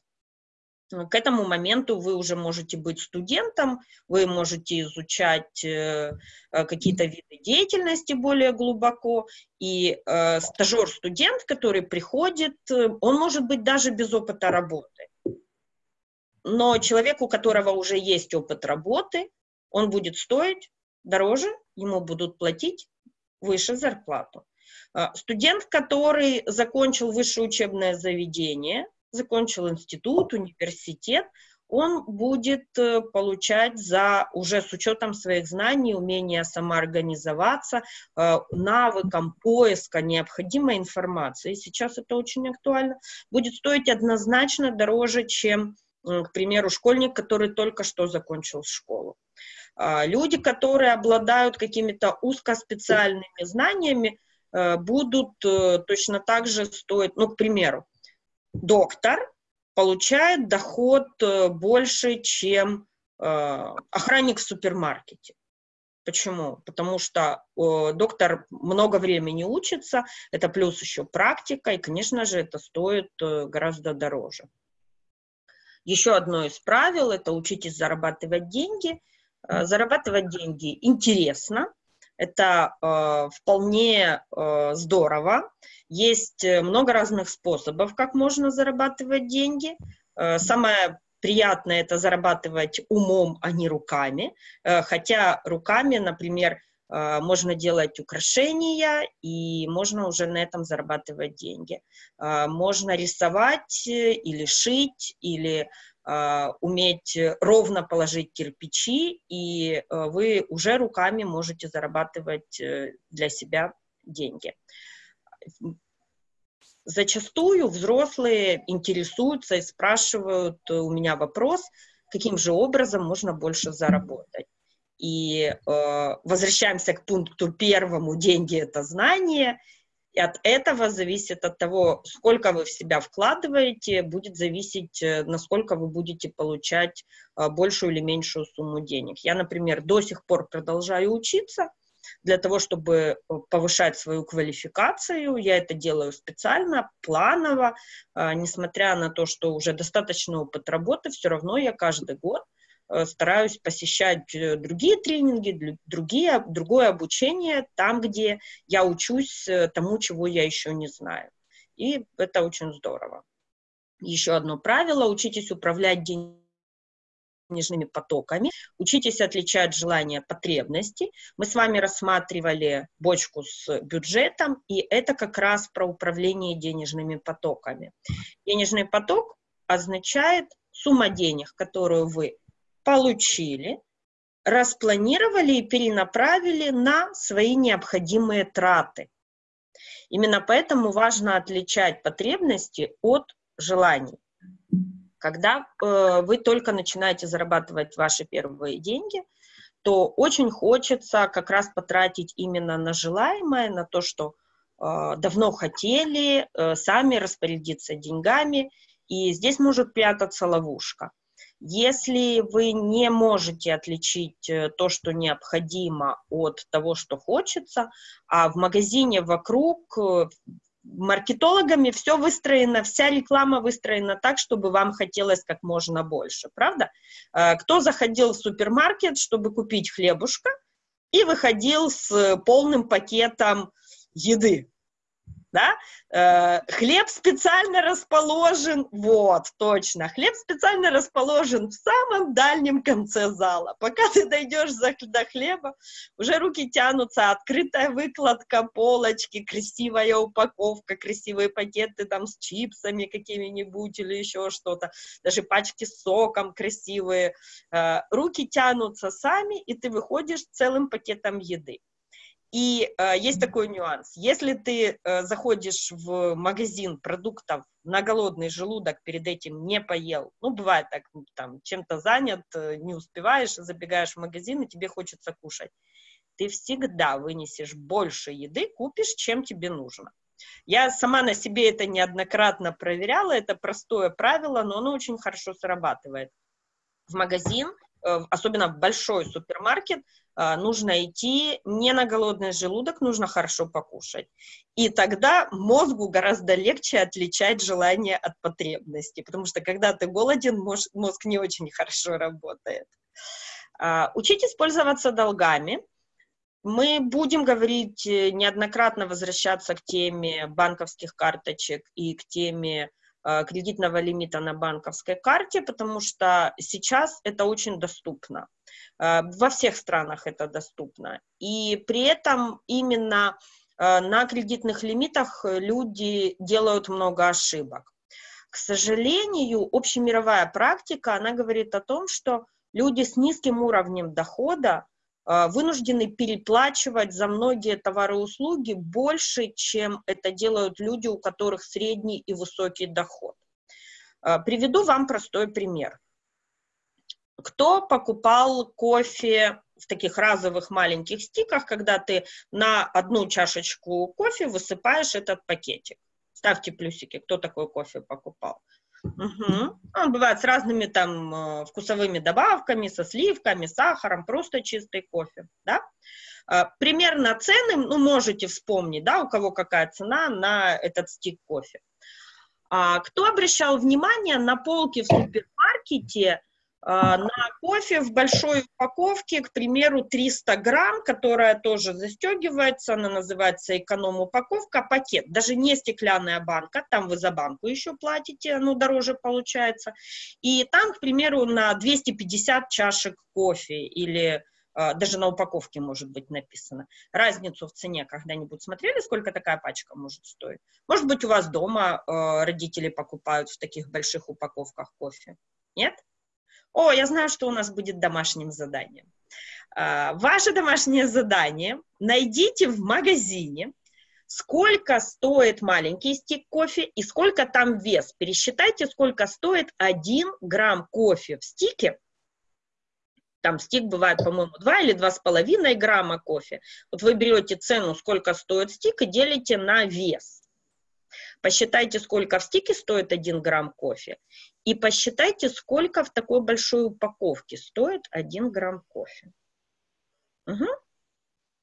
к этому моменту вы уже можете быть студентом, вы можете изучать э, э, какие-то виды деятельности более глубоко, и э, стажер-студент, который приходит, э, он может быть даже без опыта работы. Но человек, у которого уже есть опыт работы, он будет стоить дороже, ему будут платить выше зарплату. Э, студент, который закончил высшее учебное заведение – закончил институт, университет, он будет э, получать за, уже с учетом своих знаний, умения самоорганизоваться, э, навыком поиска необходимой информации, сейчас это очень актуально, будет стоить однозначно дороже, чем, к примеру, школьник, который только что закончил школу. А, люди, которые обладают какими-то узкоспециальными знаниями, э, будут точно так же стоить, ну, к примеру, доктор получает доход э, больше, чем э, охранник в супермаркете. Почему? Потому что э, доктор много времени учится, это плюс еще практика, и, конечно же, это стоит э, гораздо дороже. Еще одно из правил – это учитесь зарабатывать деньги. Э, зарабатывать деньги интересно, это э, вполне э, здорово. Есть э, много разных способов, как можно зарабатывать деньги. Э, самое приятное это зарабатывать умом, а не руками. Э, хотя руками, например, э, можно делать украшения, и можно уже на этом зарабатывать деньги. Можно рисовать или шить, или уметь ровно положить кирпичи, и э, вы уже руками можете зарабатывать э, для себя деньги. Зачастую взрослые интересуются и спрашивают э, у меня вопрос, каким же образом можно больше заработать. И э, возвращаемся к пункту первому, деньги это знание, и от этого зависит, от того, сколько вы в себя вкладываете, будет зависеть, э, насколько вы будете получать э, большую или меньшую сумму денег. Я, например, до сих пор продолжаю учиться для того, чтобы э, повышать свою квалификацию. Я это делаю специально, планово, несмотря на то, что уже достаточно опыт работы, все равно я каждый год стараюсь посещать э, другие тренинги, другие, другое обучение там, где я учусь э, тому, чего я еще не знаю. И это очень здорово. Еще одно правило – учитесь управлять денежными потоками, учитесь отличать желания от потребностей. Мы с вами рассматривали бочку с бюджетом, и это как раз про управление денежными потоками. Денежный поток означает сумма денег, которую вы получили, распланировали и перенаправили на свои необходимые траты. Именно поэтому важно отличать потребности от желаний. Когда э, вы только начинаете зарабатывать ваши первые деньги, то очень хочется как раз потратить именно на желаемое, на то, что э, давно хотели, э, сами распорядиться деньгами, и здесь может прятаться ловушка. Если вы не можете отличить э, то, что необходимо, от того, что хочется, а в магазине вокруг э, маркетологами все выстроено, вся реклама выстроена так, чтобы вам хотелось как можно больше, правда? Э, кто заходил в супермаркет, чтобы купить хлебушка, и выходил с полным пакетом еды, да, э, хлеб специально расположен, вот, точно, хлеб специально расположен в самом дальнем конце зала. Пока ты дойдешь за, до хлеба, уже руки тянутся, открытая выкладка, полочки, красивая упаковка, красивые пакеты там с чипсами какими-нибудь или еще что-то, даже пачки с соком красивые. Э, руки тянутся сами, и ты выходишь целым пакетом еды. И э, есть такой нюанс. Если ты э, заходишь в магазин продуктов на голодный желудок, перед этим не поел, ну, бывает так, там, чем-то занят, э, не успеваешь, забегаешь в магазин, и тебе хочется кушать, ты всегда вынесешь больше еды, купишь, чем тебе нужно. Я сама на себе это неоднократно проверяла, это простое правило, но оно очень хорошо срабатывает. В магазин особенно в большой супермаркет, э, нужно идти не на голодный желудок, нужно хорошо покушать. И тогда мозгу гораздо легче отличать желание от потребности, потому что когда ты голоден, мозг не очень хорошо работает. А, учитесь пользоваться долгами. Мы будем говорить, э, неоднократно возвращаться к теме банковских карточек и к теме э, кредитного лимита на банковской карте, потому что сейчас это очень доступно. Э, во всех странах это доступно. И при этом именно на кредитных лимитах люди делают много ошибок. К сожалению, общемировая практика, она говорит о том, что люди с низким уровнем дохода вынуждены переплачивать за многие товары и услуги больше, чем это делают люди, у которых средний и высокий доход. А, приведу вам простой пример. Кто покупал кофе в таких разовых маленьких стиках, когда ты на одну чашечку кофе высыпаешь этот пакетик? Ставьте плюсики, кто такой кофе покупал. Угу. Он бывает с разными там э, вкусовыми добавками, со сливками, сахаром, просто чистый кофе, да. А, примерно цены, ну, можете вспомнить, да, у кого какая цена на этот стик кофе. А кто обращал внимание на полки в супермаркете, на кофе в большой упаковке, к примеру, 300 грамм, которая тоже застегивается, она называется эконом-упаковка, пакет, даже не стеклянная банка, там вы за банку еще платите, оно дороже получается, и там, к примеру, на 250 чашек кофе или а, даже на упаковке может быть написано. Разницу в цене когда-нибудь смотрели, сколько такая пачка может стоить? Может быть, у вас дома э, родители покупают в таких больших упаковках кофе? Нет? О, я знаю, что у нас будет домашним заданием. А, ваше домашнее задание найдите в магазине, сколько стоит маленький стик кофе и сколько там вес. Пересчитайте, сколько стоит 1 грамм кофе в стике. Там стик бывает, по-моему, 2 или 2,5 грамма кофе. Вот вы берете цену, сколько стоит стик, и делите на вес. Посчитайте, сколько в стике стоит 1 грамм кофе, и посчитайте, сколько в такой большой упаковке стоит 1 грамм кофе. Угу.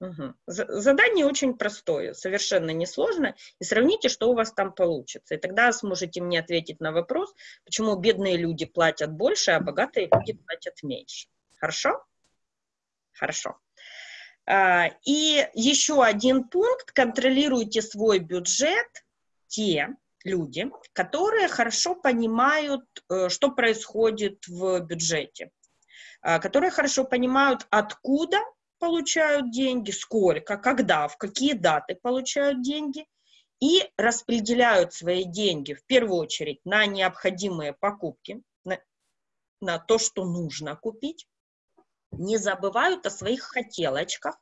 Угу. Задание очень простое, совершенно несложно, и сравните, что у вас там получится. И тогда сможете мне ответить на вопрос, почему бедные люди платят больше, а богатые люди платят меньше. Хорошо? Хорошо. А, и еще один пункт. Контролируйте свой бюджет те люди, которые хорошо понимают, э, что происходит в бюджете, а, которые хорошо понимают, откуда получают деньги, сколько, когда, в какие даты получают деньги, и распределяют свои деньги в первую очередь на необходимые покупки, на, на то, что нужно купить, не забывают о своих хотелочках,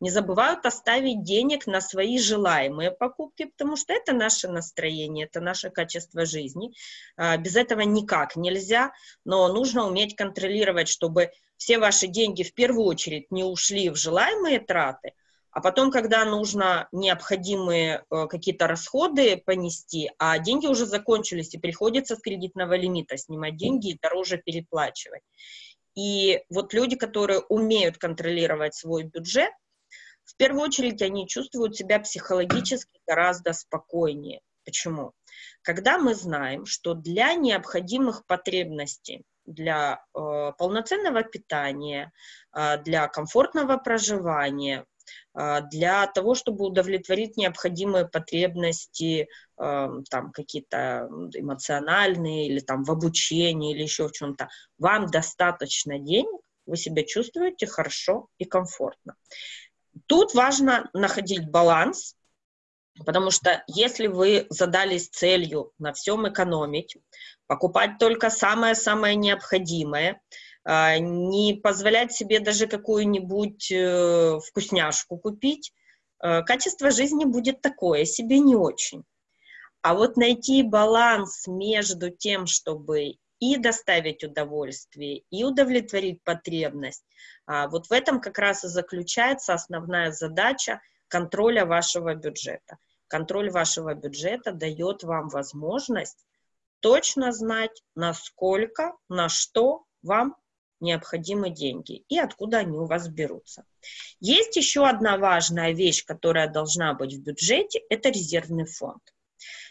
не забывают оставить денег на свои желаемые покупки, потому что это наше настроение, это наше качество жизни. А, без этого никак нельзя, но нужно уметь контролировать, чтобы все ваши деньги в первую очередь не ушли в желаемые траты, а потом, когда нужно необходимые э, какие-то расходы понести, а деньги уже закончились, и приходится с кредитного лимита снимать деньги и дороже переплачивать. И вот люди, которые умеют контролировать свой бюджет, в первую очередь они чувствуют себя психологически гораздо спокойнее. Почему? Когда мы знаем, что для необходимых потребностей, для э, полноценного питания, э, для комфортного проживания, для того, чтобы удовлетворить необходимые потребности, там какие-то эмоциональные или там в обучении или еще в чем-то, вам достаточно денег, вы себя чувствуете хорошо и комфортно. Тут важно находить баланс, потому что если вы задались целью на всем экономить, покупать только самое-самое необходимое, а, не позволять себе даже какую-нибудь э, вкусняшку купить, э, качество жизни будет такое, себе не очень. А вот найти баланс между тем, чтобы и доставить удовольствие, и удовлетворить потребность, а, вот в этом как раз и заключается основная задача контроля вашего бюджета. Контроль вашего бюджета дает вам возможность точно знать, насколько, на что вам необходимы деньги и откуда они у вас берутся. Есть еще одна важная вещь, которая должна быть в бюджете, это резервный фонд.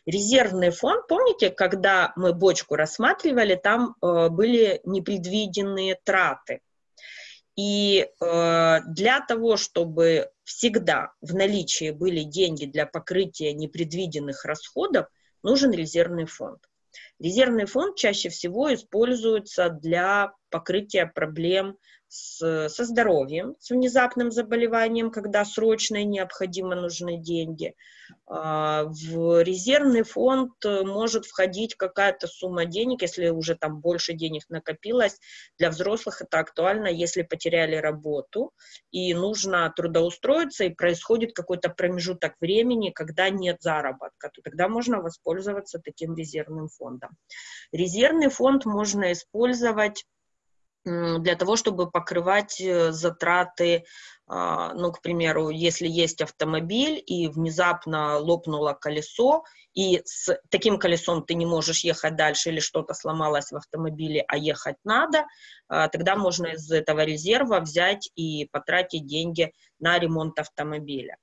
Резервный фонд, помните, когда мы бочку рассматривали, там э, были непредвиденные траты. И э, для того, чтобы всегда в наличии были деньги для покрытия непредвиденных расходов, нужен резервный фонд. Резервный фонд чаще всего используется для покрытия проблем с, со здоровьем, с внезапным заболеванием, когда срочно и необходимо нужны деньги. А, в резервный фонд может входить какая-то сумма денег, если уже там больше денег накопилось. Для взрослых это актуально, если потеряли работу и нужно трудоустроиться, и происходит какой-то промежуток времени, когда нет заработка, то тогда можно воспользоваться таким резервным фондом. Резервный фонд можно использовать для того, чтобы покрывать э, затраты, а, ну, к примеру, если есть автомобиль и внезапно лопнуло колесо, и с таким колесом ты не можешь ехать дальше или что-то сломалось в автомобиле, а ехать надо, а, тогда можно из этого резерва взять и потратить деньги на ремонт автомобиля.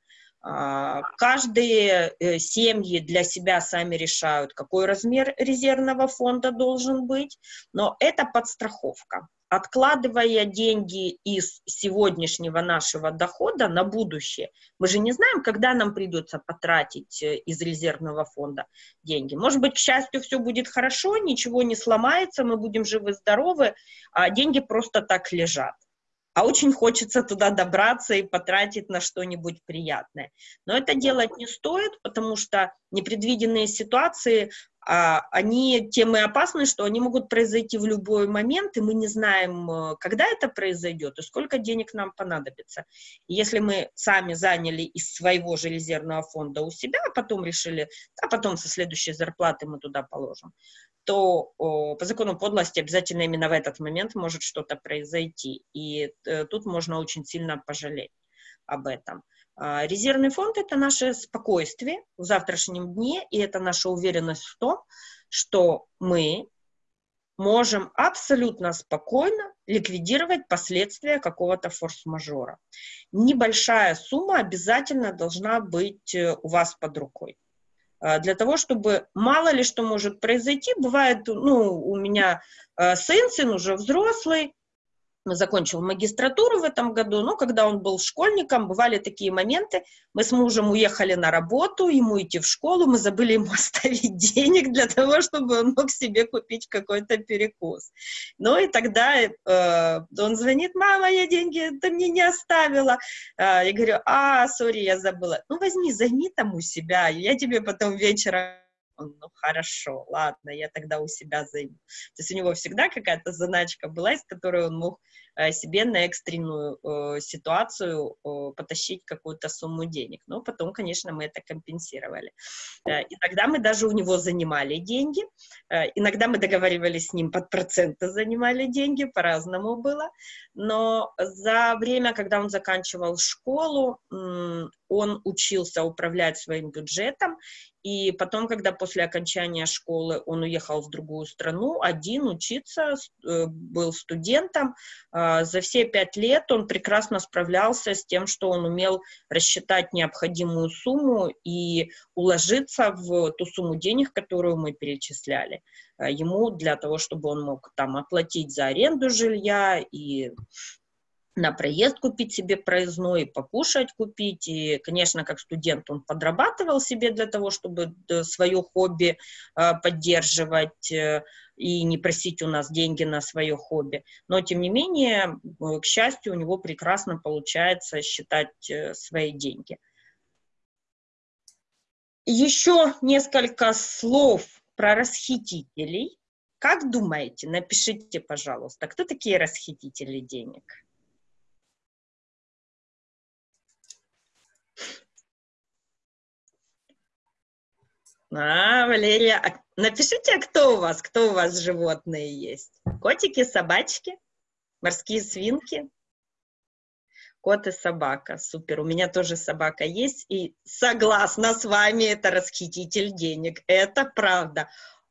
А, каждые э, семьи для себя сами решают, какой размер резервного фонда должен быть, но это подстраховка откладывая деньги из сегодняшнего нашего дохода на будущее, мы же не знаем, когда нам придется потратить э, из резервного фонда деньги. Может быть, к счастью, все будет хорошо, ничего не сломается, мы будем живы-здоровы, а деньги просто так лежат. А очень хочется туда добраться и потратить на что-нибудь приятное. Но это делать не стоит, потому что непредвиденные ситуации а, они тем и опасны, что они могут произойти в любой момент, и мы не знаем, э, когда это произойдет и сколько денег нам понадобится. И если мы сами заняли из своего же резервного фонда у себя, а потом решили, а потом со следующей зарплаты мы туда положим, то по закону подлости обязательно именно в этот момент может что-то произойти. И э, тут можно очень сильно пожалеть об этом. А, резервный фонд – это наше спокойствие в завтрашнем дне, и это наша уверенность в том, что мы можем абсолютно спокойно ликвидировать последствия какого-то форс-мажора. Небольшая сумма обязательно должна быть э, у вас под рукой. А, для того, чтобы мало ли что может произойти, бывает, ну, у меня э, сын, сын уже взрослый, закончил магистратуру в этом году, но когда он был школьником, бывали такие моменты, мы с мужем уехали на работу, ему идти в школу, мы забыли ему оставить денег для того, чтобы он мог себе купить какой-то перекус. Ну и тогда э, он звонит, мама, я деньги, ты мне не оставила. Э, я говорю, а, сори, я забыла. Ну возьми, займи там у себя, я тебе потом вечером он, ну, хорошо, ладно, я тогда у себя займу. То есть у него всегда какая-то заначка была, из которой он мог Э, себе на экстренную э, ситуацию э, потащить какую-то сумму денег. Но потом, конечно, мы это компенсировали. Иногда мы даже у него занимали деньги, иногда мы договаривались с ним под проценты занимали деньги, по-разному было. Но за время, когда он заканчивал школу, он учился управлять своим бюджетом, и потом, когда после окончания школы он уехал в другую страну, один учиться, э, был студентом, а, за все пять лет он прекрасно справлялся с тем, что он умел рассчитать необходимую сумму и уложиться в ту сумму денег, которую мы перечисляли а, ему для того, чтобы он мог там оплатить за аренду жилья и на проезд купить себе проездной, покушать купить. И, конечно, как студент он подрабатывал себе для того, чтобы э, свое хобби э, поддерживать э, и не просить у нас деньги на свое хобби. Но, тем не менее, к счастью, у него прекрасно получается считать свои деньги. Еще несколько слов про расхитителей. Как думаете, напишите, пожалуйста, кто такие расхитители денег? А, Валерия, а напишите, кто у вас, кто у вас животные есть? Котики, собачки, морские свинки? Кот и собака, супер. У меня тоже собака есть, и согласна с вами, это расхититель денег, это правда.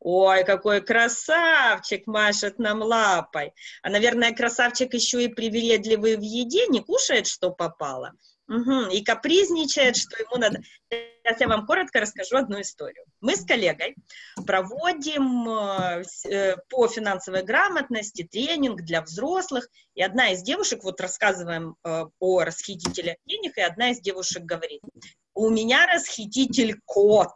Ой, какой красавчик машет нам лапой. А, наверное, красавчик еще и привередливый в еде, не кушает, что попало. Угу, и капризничает, что ему надо. Сейчас я вам коротко расскажу одну историю. Мы с коллегой проводим э, э, по финансовой грамотности тренинг для взрослых, и одна из девушек, вот рассказываем э, о расхитителях денег, и одна из девушек говорит, у меня расхититель кот.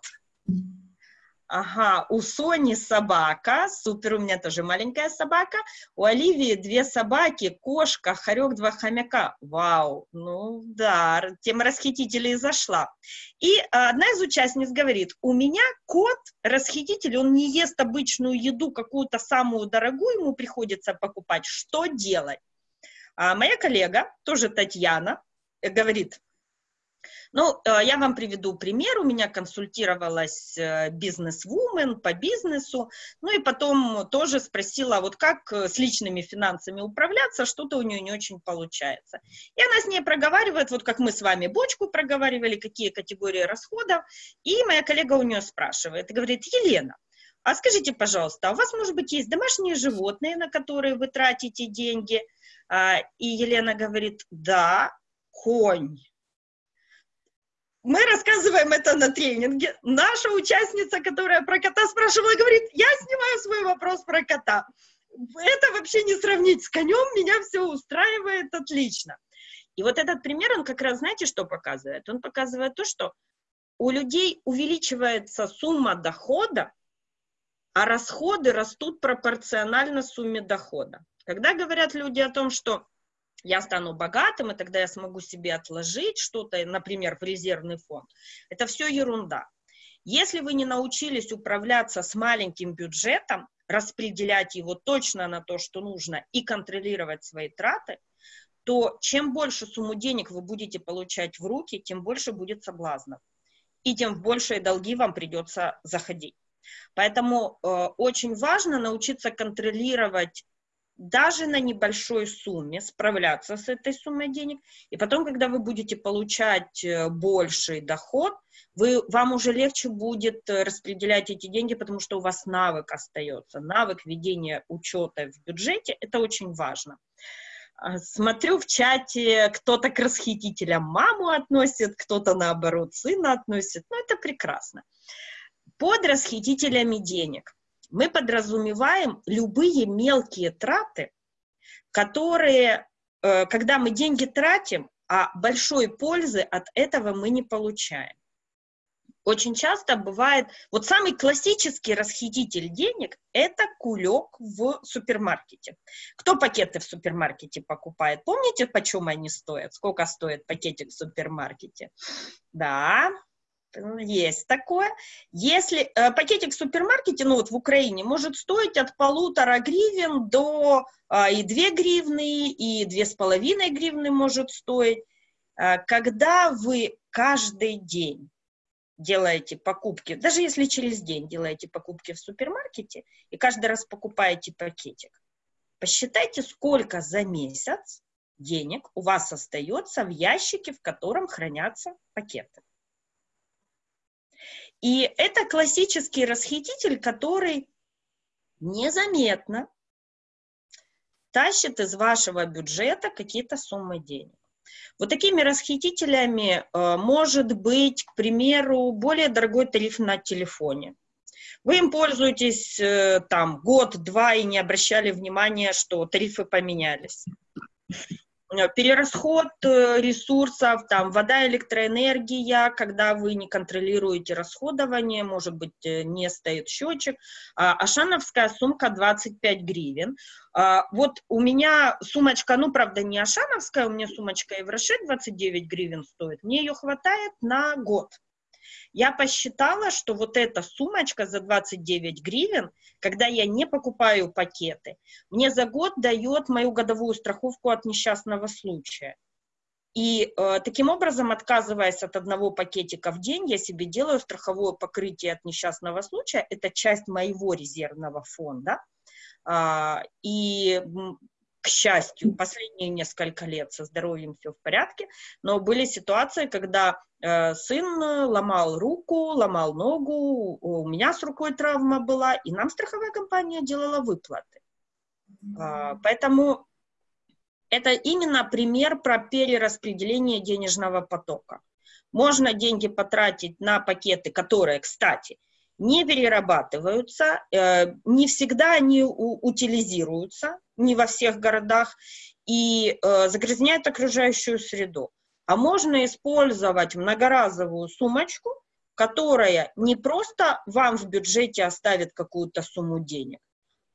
Ага, у Сони собака, супер, у меня тоже маленькая собака, у Оливии две собаки, кошка, хорек, два хомяка. Вау, ну да, тема расхитителей зашла. И одна из участниц говорит, у меня кот, расхититель, он не ест обычную еду, какую-то самую дорогую ему приходится покупать, что делать? А моя коллега, тоже Татьяна, э, говорит, ну, э, я вам приведу пример. У меня консультировалась э, бизнес-вумен по бизнесу, ну и потом тоже спросила, вот как э, с личными финансами управляться, что-то у нее не очень получается. И она с ней проговаривает, вот как мы с вами бочку проговаривали, какие категории расходов, и моя коллега у нее спрашивает и говорит, Елена, а скажите, пожалуйста, а у вас, может быть, есть домашние животные, на которые вы тратите деньги? А, и Елена говорит, да, конь мы рассказываем это на тренинге. Наша участница, которая про кота спрашивала, говорит, я снимаю свой вопрос про кота. Это вообще не сравнить с конем, меня все устраивает отлично. И вот этот пример, он как раз, знаете, что показывает? Он показывает то, что у людей увеличивается сумма дохода, а расходы растут пропорционально сумме дохода. Когда говорят люди о том, что я стану богатым, и тогда я смогу себе отложить что-то, например, в резервный фонд. Это все ерунда. Если вы не научились управляться с маленьким бюджетом, распределять его точно на то, что нужно, и контролировать свои траты, то чем больше сумму денег вы будете получать в руки, тем больше будет соблазнов. И тем в большие долги вам придется заходить. Поэтому э, очень важно научиться контролировать даже на небольшой сумме справляться с этой суммой денег, и потом, когда вы будете получать э, больший доход, вы, вам уже легче будет э, распределять эти деньги, потому что у вас навык остается, навык ведения учета в бюджете, это очень важно. А, смотрю в чате, кто-то к расхитителям маму относит, кто-то наоборот сына относит, ну это прекрасно. Под расхитителями денег – мы подразумеваем любые мелкие траты, которые, э, когда мы деньги тратим, а большой пользы от этого мы не получаем. Очень часто бывает, вот самый классический расхититель денег – это кулек в супермаркете. Кто пакеты в супермаркете покупает? Помните, почем они стоят? Сколько стоит пакетик в супермаркете? Да, есть такое. Если э, пакетик в супермаркете, ну вот в Украине, может стоить от полутора гривен до э, и две гривны, и две с половиной гривны может стоить. Э, когда вы каждый день делаете покупки, даже если через день делаете покупки в супермаркете и каждый раз покупаете пакетик, посчитайте, сколько за месяц денег у вас остается в ящике, в котором хранятся пакеты. И это классический расхититель, который незаметно тащит из вашего бюджета какие-то суммы денег. Вот такими расхитителями э, может быть, к примеру, более дорогой тариф на телефоне. Вы им пользуетесь э, там год-два и не обращали внимания, что тарифы поменялись. Э, перерасход э, ресурсов, там, вода, электроэнергия, когда вы не контролируете расходование, может быть, э, не стоит счетчик. А, Ашановская сумка 25 гривен. А, вот у меня сумочка, ну, правда, не Ашановская, у меня сумочка Евроше 29 гривен стоит. Мне ее хватает на год. Я посчитала, что вот эта сумочка за 29 гривен, когда я не покупаю пакеты, мне за год дает мою годовую страховку от несчастного случая. И э, таким образом, отказываясь от одного пакетика в день, я себе делаю страховое покрытие от несчастного случая. Это часть моего резервного фонда. Э, и счастью, последние несколько лет со здоровьем все в порядке, но были ситуации, когда э, сын ломал руку, ломал ногу, у меня с рукой травма была, и нам страховая компания делала выплаты. Э, поэтому это именно пример про перераспределение денежного потока. Можно деньги потратить на пакеты, которые, кстати, не перерабатываются, э, не всегда они утилизируются, не во всех городах, и э, загрязняют окружающую среду. А можно использовать многоразовую сумочку, которая не просто вам в бюджете оставит какую-то сумму денег,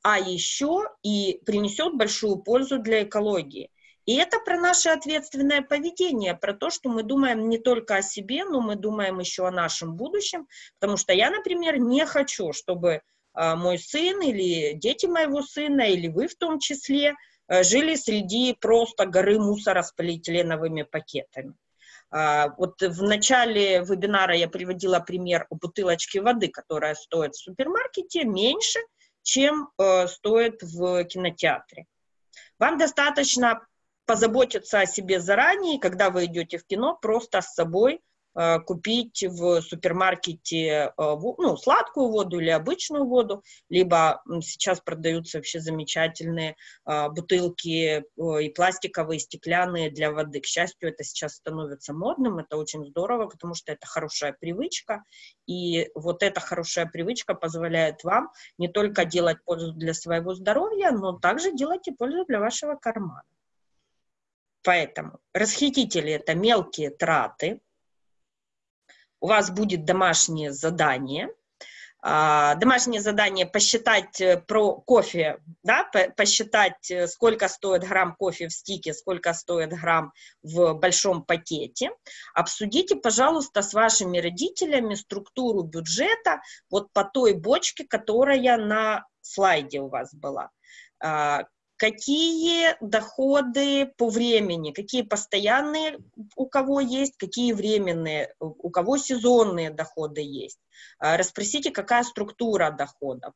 а еще и принесет большую пользу для экологии. И это про наше ответственное поведение, про то, что мы думаем не только о себе, но мы думаем еще о нашем будущем, потому что я, например, не хочу, чтобы э, мой сын или дети моего сына, или вы в том числе, э, жили среди просто горы мусора с полиэтиленовыми пакетами. Uh, вот в начале вебинара я приводила пример о бутылочке воды, которая стоит в супермаркете меньше, чем uh, стоит в кинотеатре. Вам достаточно позаботиться о себе заранее, когда вы идете в кино, просто с собой э, купить в супермаркете э, ну, сладкую воду или обычную воду, либо сейчас продаются вообще замечательные э, бутылки и пластиковые, и стеклянные для воды. К счастью, это сейчас становится модным, это очень здорово, потому что это хорошая привычка, и вот эта хорошая привычка позволяет вам не только делать пользу для своего здоровья, но также делать и пользу для вашего кармана. Поэтому расхитители – это мелкие траты. У вас будет домашнее задание. А, домашнее задание посчитать э, про кофе, да, посчитать, э, сколько стоит грамм кофе в стике, сколько стоит грамм в большом пакете. Обсудите, пожалуйста, с вашими родителями структуру бюджета вот по той бочке, которая на слайде у вас была а, какие доходы по времени, какие постоянные у кого есть, какие временные, у кого сезонные доходы есть. А, расспросите, какая структура доходов.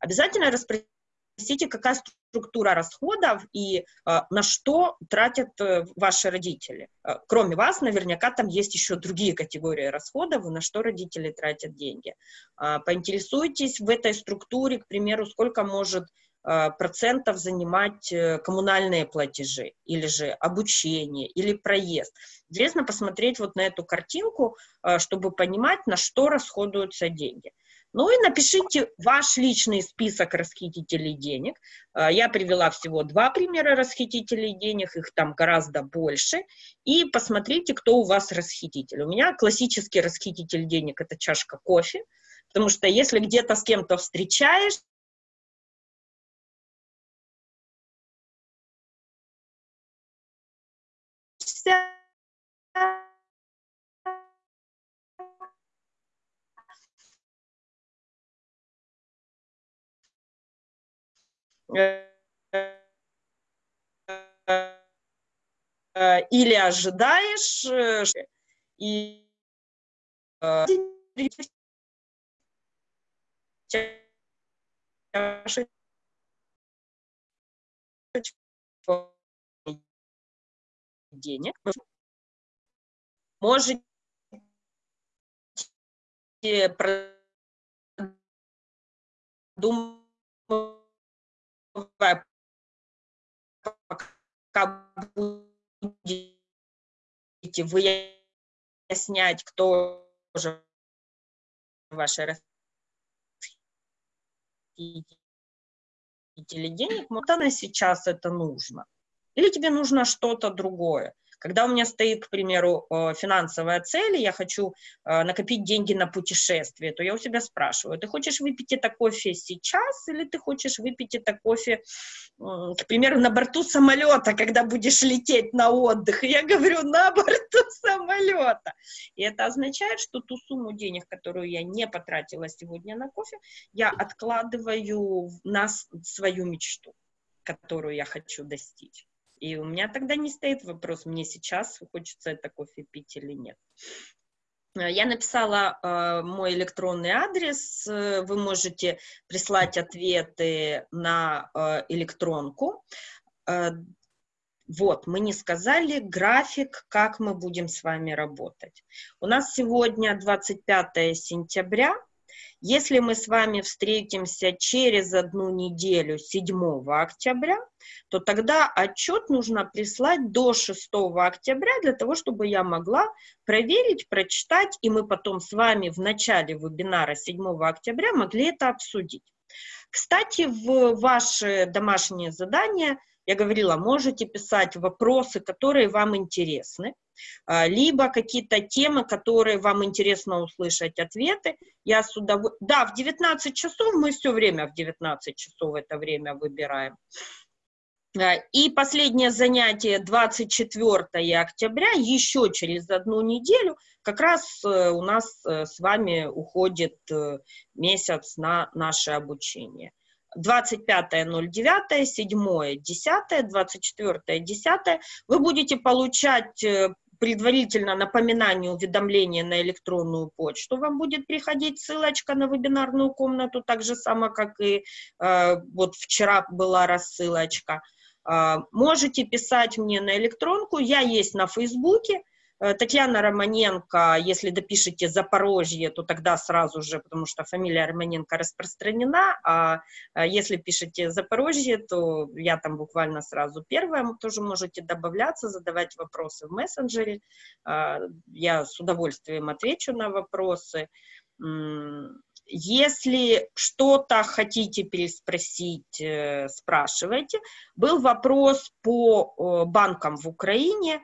Обязательно расспросите, какая структура расходов и э, на что тратят э, ваши родители. Э, кроме вас, наверняка там есть еще другие категории расходов, на что родители тратят деньги. Поинтересуйтесь в этой структуре, к примеру, сколько может процентов занимать э, коммунальные платежи, или же обучение, или проезд. Интересно посмотреть вот на эту картинку, э, чтобы понимать, на что расходуются деньги. Ну и напишите ваш личный список расхитителей денег. Я привела всего два примера расхитителей денег, их там гораздо больше. И посмотрите, кто у вас расхититель. У меня классический расхититель денег – это чашка кофе, потому что если где-то с кем-то встречаешь, или ожидаешь, э, и э, денег, можете продумывать пока будете выяснять, кто же ваши расхитители денег, вот она сейчас это нужно. Или тебе нужно что-то другое. Когда у меня стоит, к примеру, э, финансовая цель, и я хочу э, накопить деньги на путешествие, то я у себя спрашиваю, ты хочешь выпить это кофе сейчас или ты хочешь выпить это кофе, к примеру, на борту самолета, когда будешь лететь на отдых? И я говорю, на борту самолета. И это означает, что ту сумму денег, которую я не потратила сегодня на кофе, я откладываю на свою мечту, которую я хочу достичь. И у меня тогда не стоит вопрос, мне сейчас хочется это кофе пить или нет. Я написала э, мой электронный адрес. Вы можете прислать ответы на э, электронку. Э, вот, мы не сказали график, как мы будем с вами работать. У нас сегодня 25 сентября. Если мы с вами встретимся через одну неделю, 7 октября, то тогда отчет нужно прислать до 6 октября для того, чтобы я могла проверить, прочитать, и мы потом с вами в начале вебинара 7 октября могли это обсудить. Кстати, в ваши домашние задания – я говорила, можете писать вопросы, которые вам интересны, либо какие-то темы, которые вам интересно услышать ответы. Я с удовольствием... Да, в 19 часов мы все время в 19 часов это время выбираем. А, и последнее занятие 24 октября, еще через одну неделю, как раз э, у нас э, с вами уходит э, месяц на наше обучение. 25.09, 7, 10, 24, 10 вы будете получать э, предварительно напоминание уведомления на электронную почту, вам будет приходить ссылочка на вебинарную комнату, так же само, как и э, вот вчера была рассылочка. Э, можете писать мне на электронку, я есть на Фейсбуке, Татьяна Романенко, если допишите Запорожье, то тогда сразу же, потому что фамилия Романенко распространена, а если пишете Запорожье, то я там буквально сразу первая, тоже можете добавляться, задавать вопросы в мессенджере, а, я с удовольствием отвечу на вопросы. Если что-то хотите переспросить, э, спрашивайте. Был вопрос по банкам в Украине.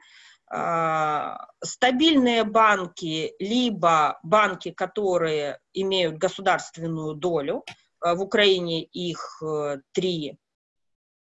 А, стабильные банки, либо банки, которые имеют государственную долю, а, в Украине их э, три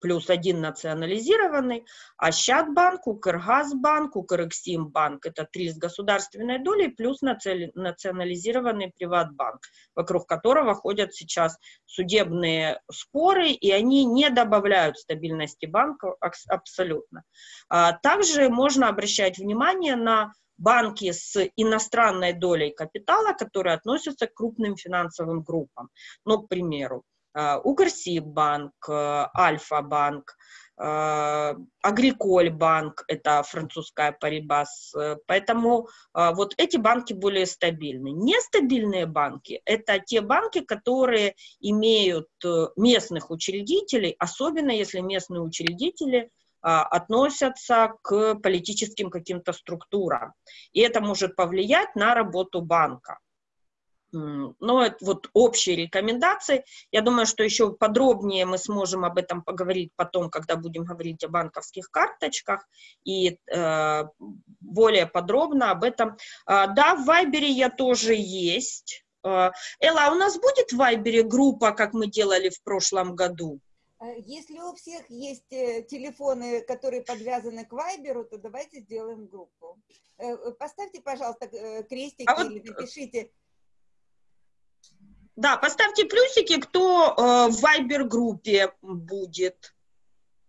плюс один национализированный, а Щадбанк, Укргазбанк, Укрексимбанк – это три с государственной долей, плюс национализированный приватбанк, вокруг которого ходят сейчас судебные споры, и они не добавляют стабильности банка абсолютно. А также можно обращать внимание на банки с иностранной долей капитала, которые относятся к крупным финансовым группам. Ну, к примеру, Укрсиббанк, э, Альфа-банк, э, Агриколь-банк, это французская Парибас. Поэтому вот эти банки более стабильны. Нестабильные банки – это те банки, которые имеют местных учредителей, особенно если местные учредители относятся к политическим каким-то структурам. И это может повлиять на работу банка. Но это вот общие рекомендации. Я думаю, что еще подробнее мы сможем об этом поговорить потом, когда будем говорить о банковских карточках и э, более подробно об этом. Э, да, в Вайбере я тоже есть. Э, Элла, а у нас будет в Вайбере группа, как мы делали в прошлом году? Э, если у всех есть э, телефоны, которые подвязаны к Вайберу, то давайте сделаем группу. Э, поставьте, пожалуйста, крестики а или вот... напишите да, поставьте плюсики, кто э, в Вайбер-группе будет.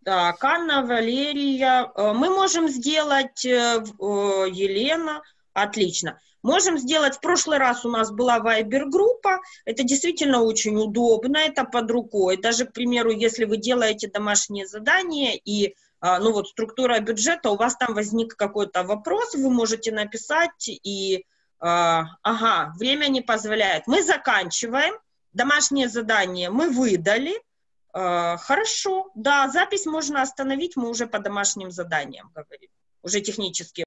Так, Анна, Валерия. Э, мы можем сделать, э, э, Елена, отлично. Можем сделать, в прошлый раз у нас была Вайбер-группа, это действительно очень удобно, это под рукой. Даже, к примеру, если вы делаете домашние задания и э, ну вот структура бюджета, у вас там возник какой-то вопрос, вы можете написать и ага, время не позволяет. Мы заканчиваем. Домашнее задание мы выдали. А, хорошо, да, запись можно остановить, мы уже по домашним заданиям говорим, уже технически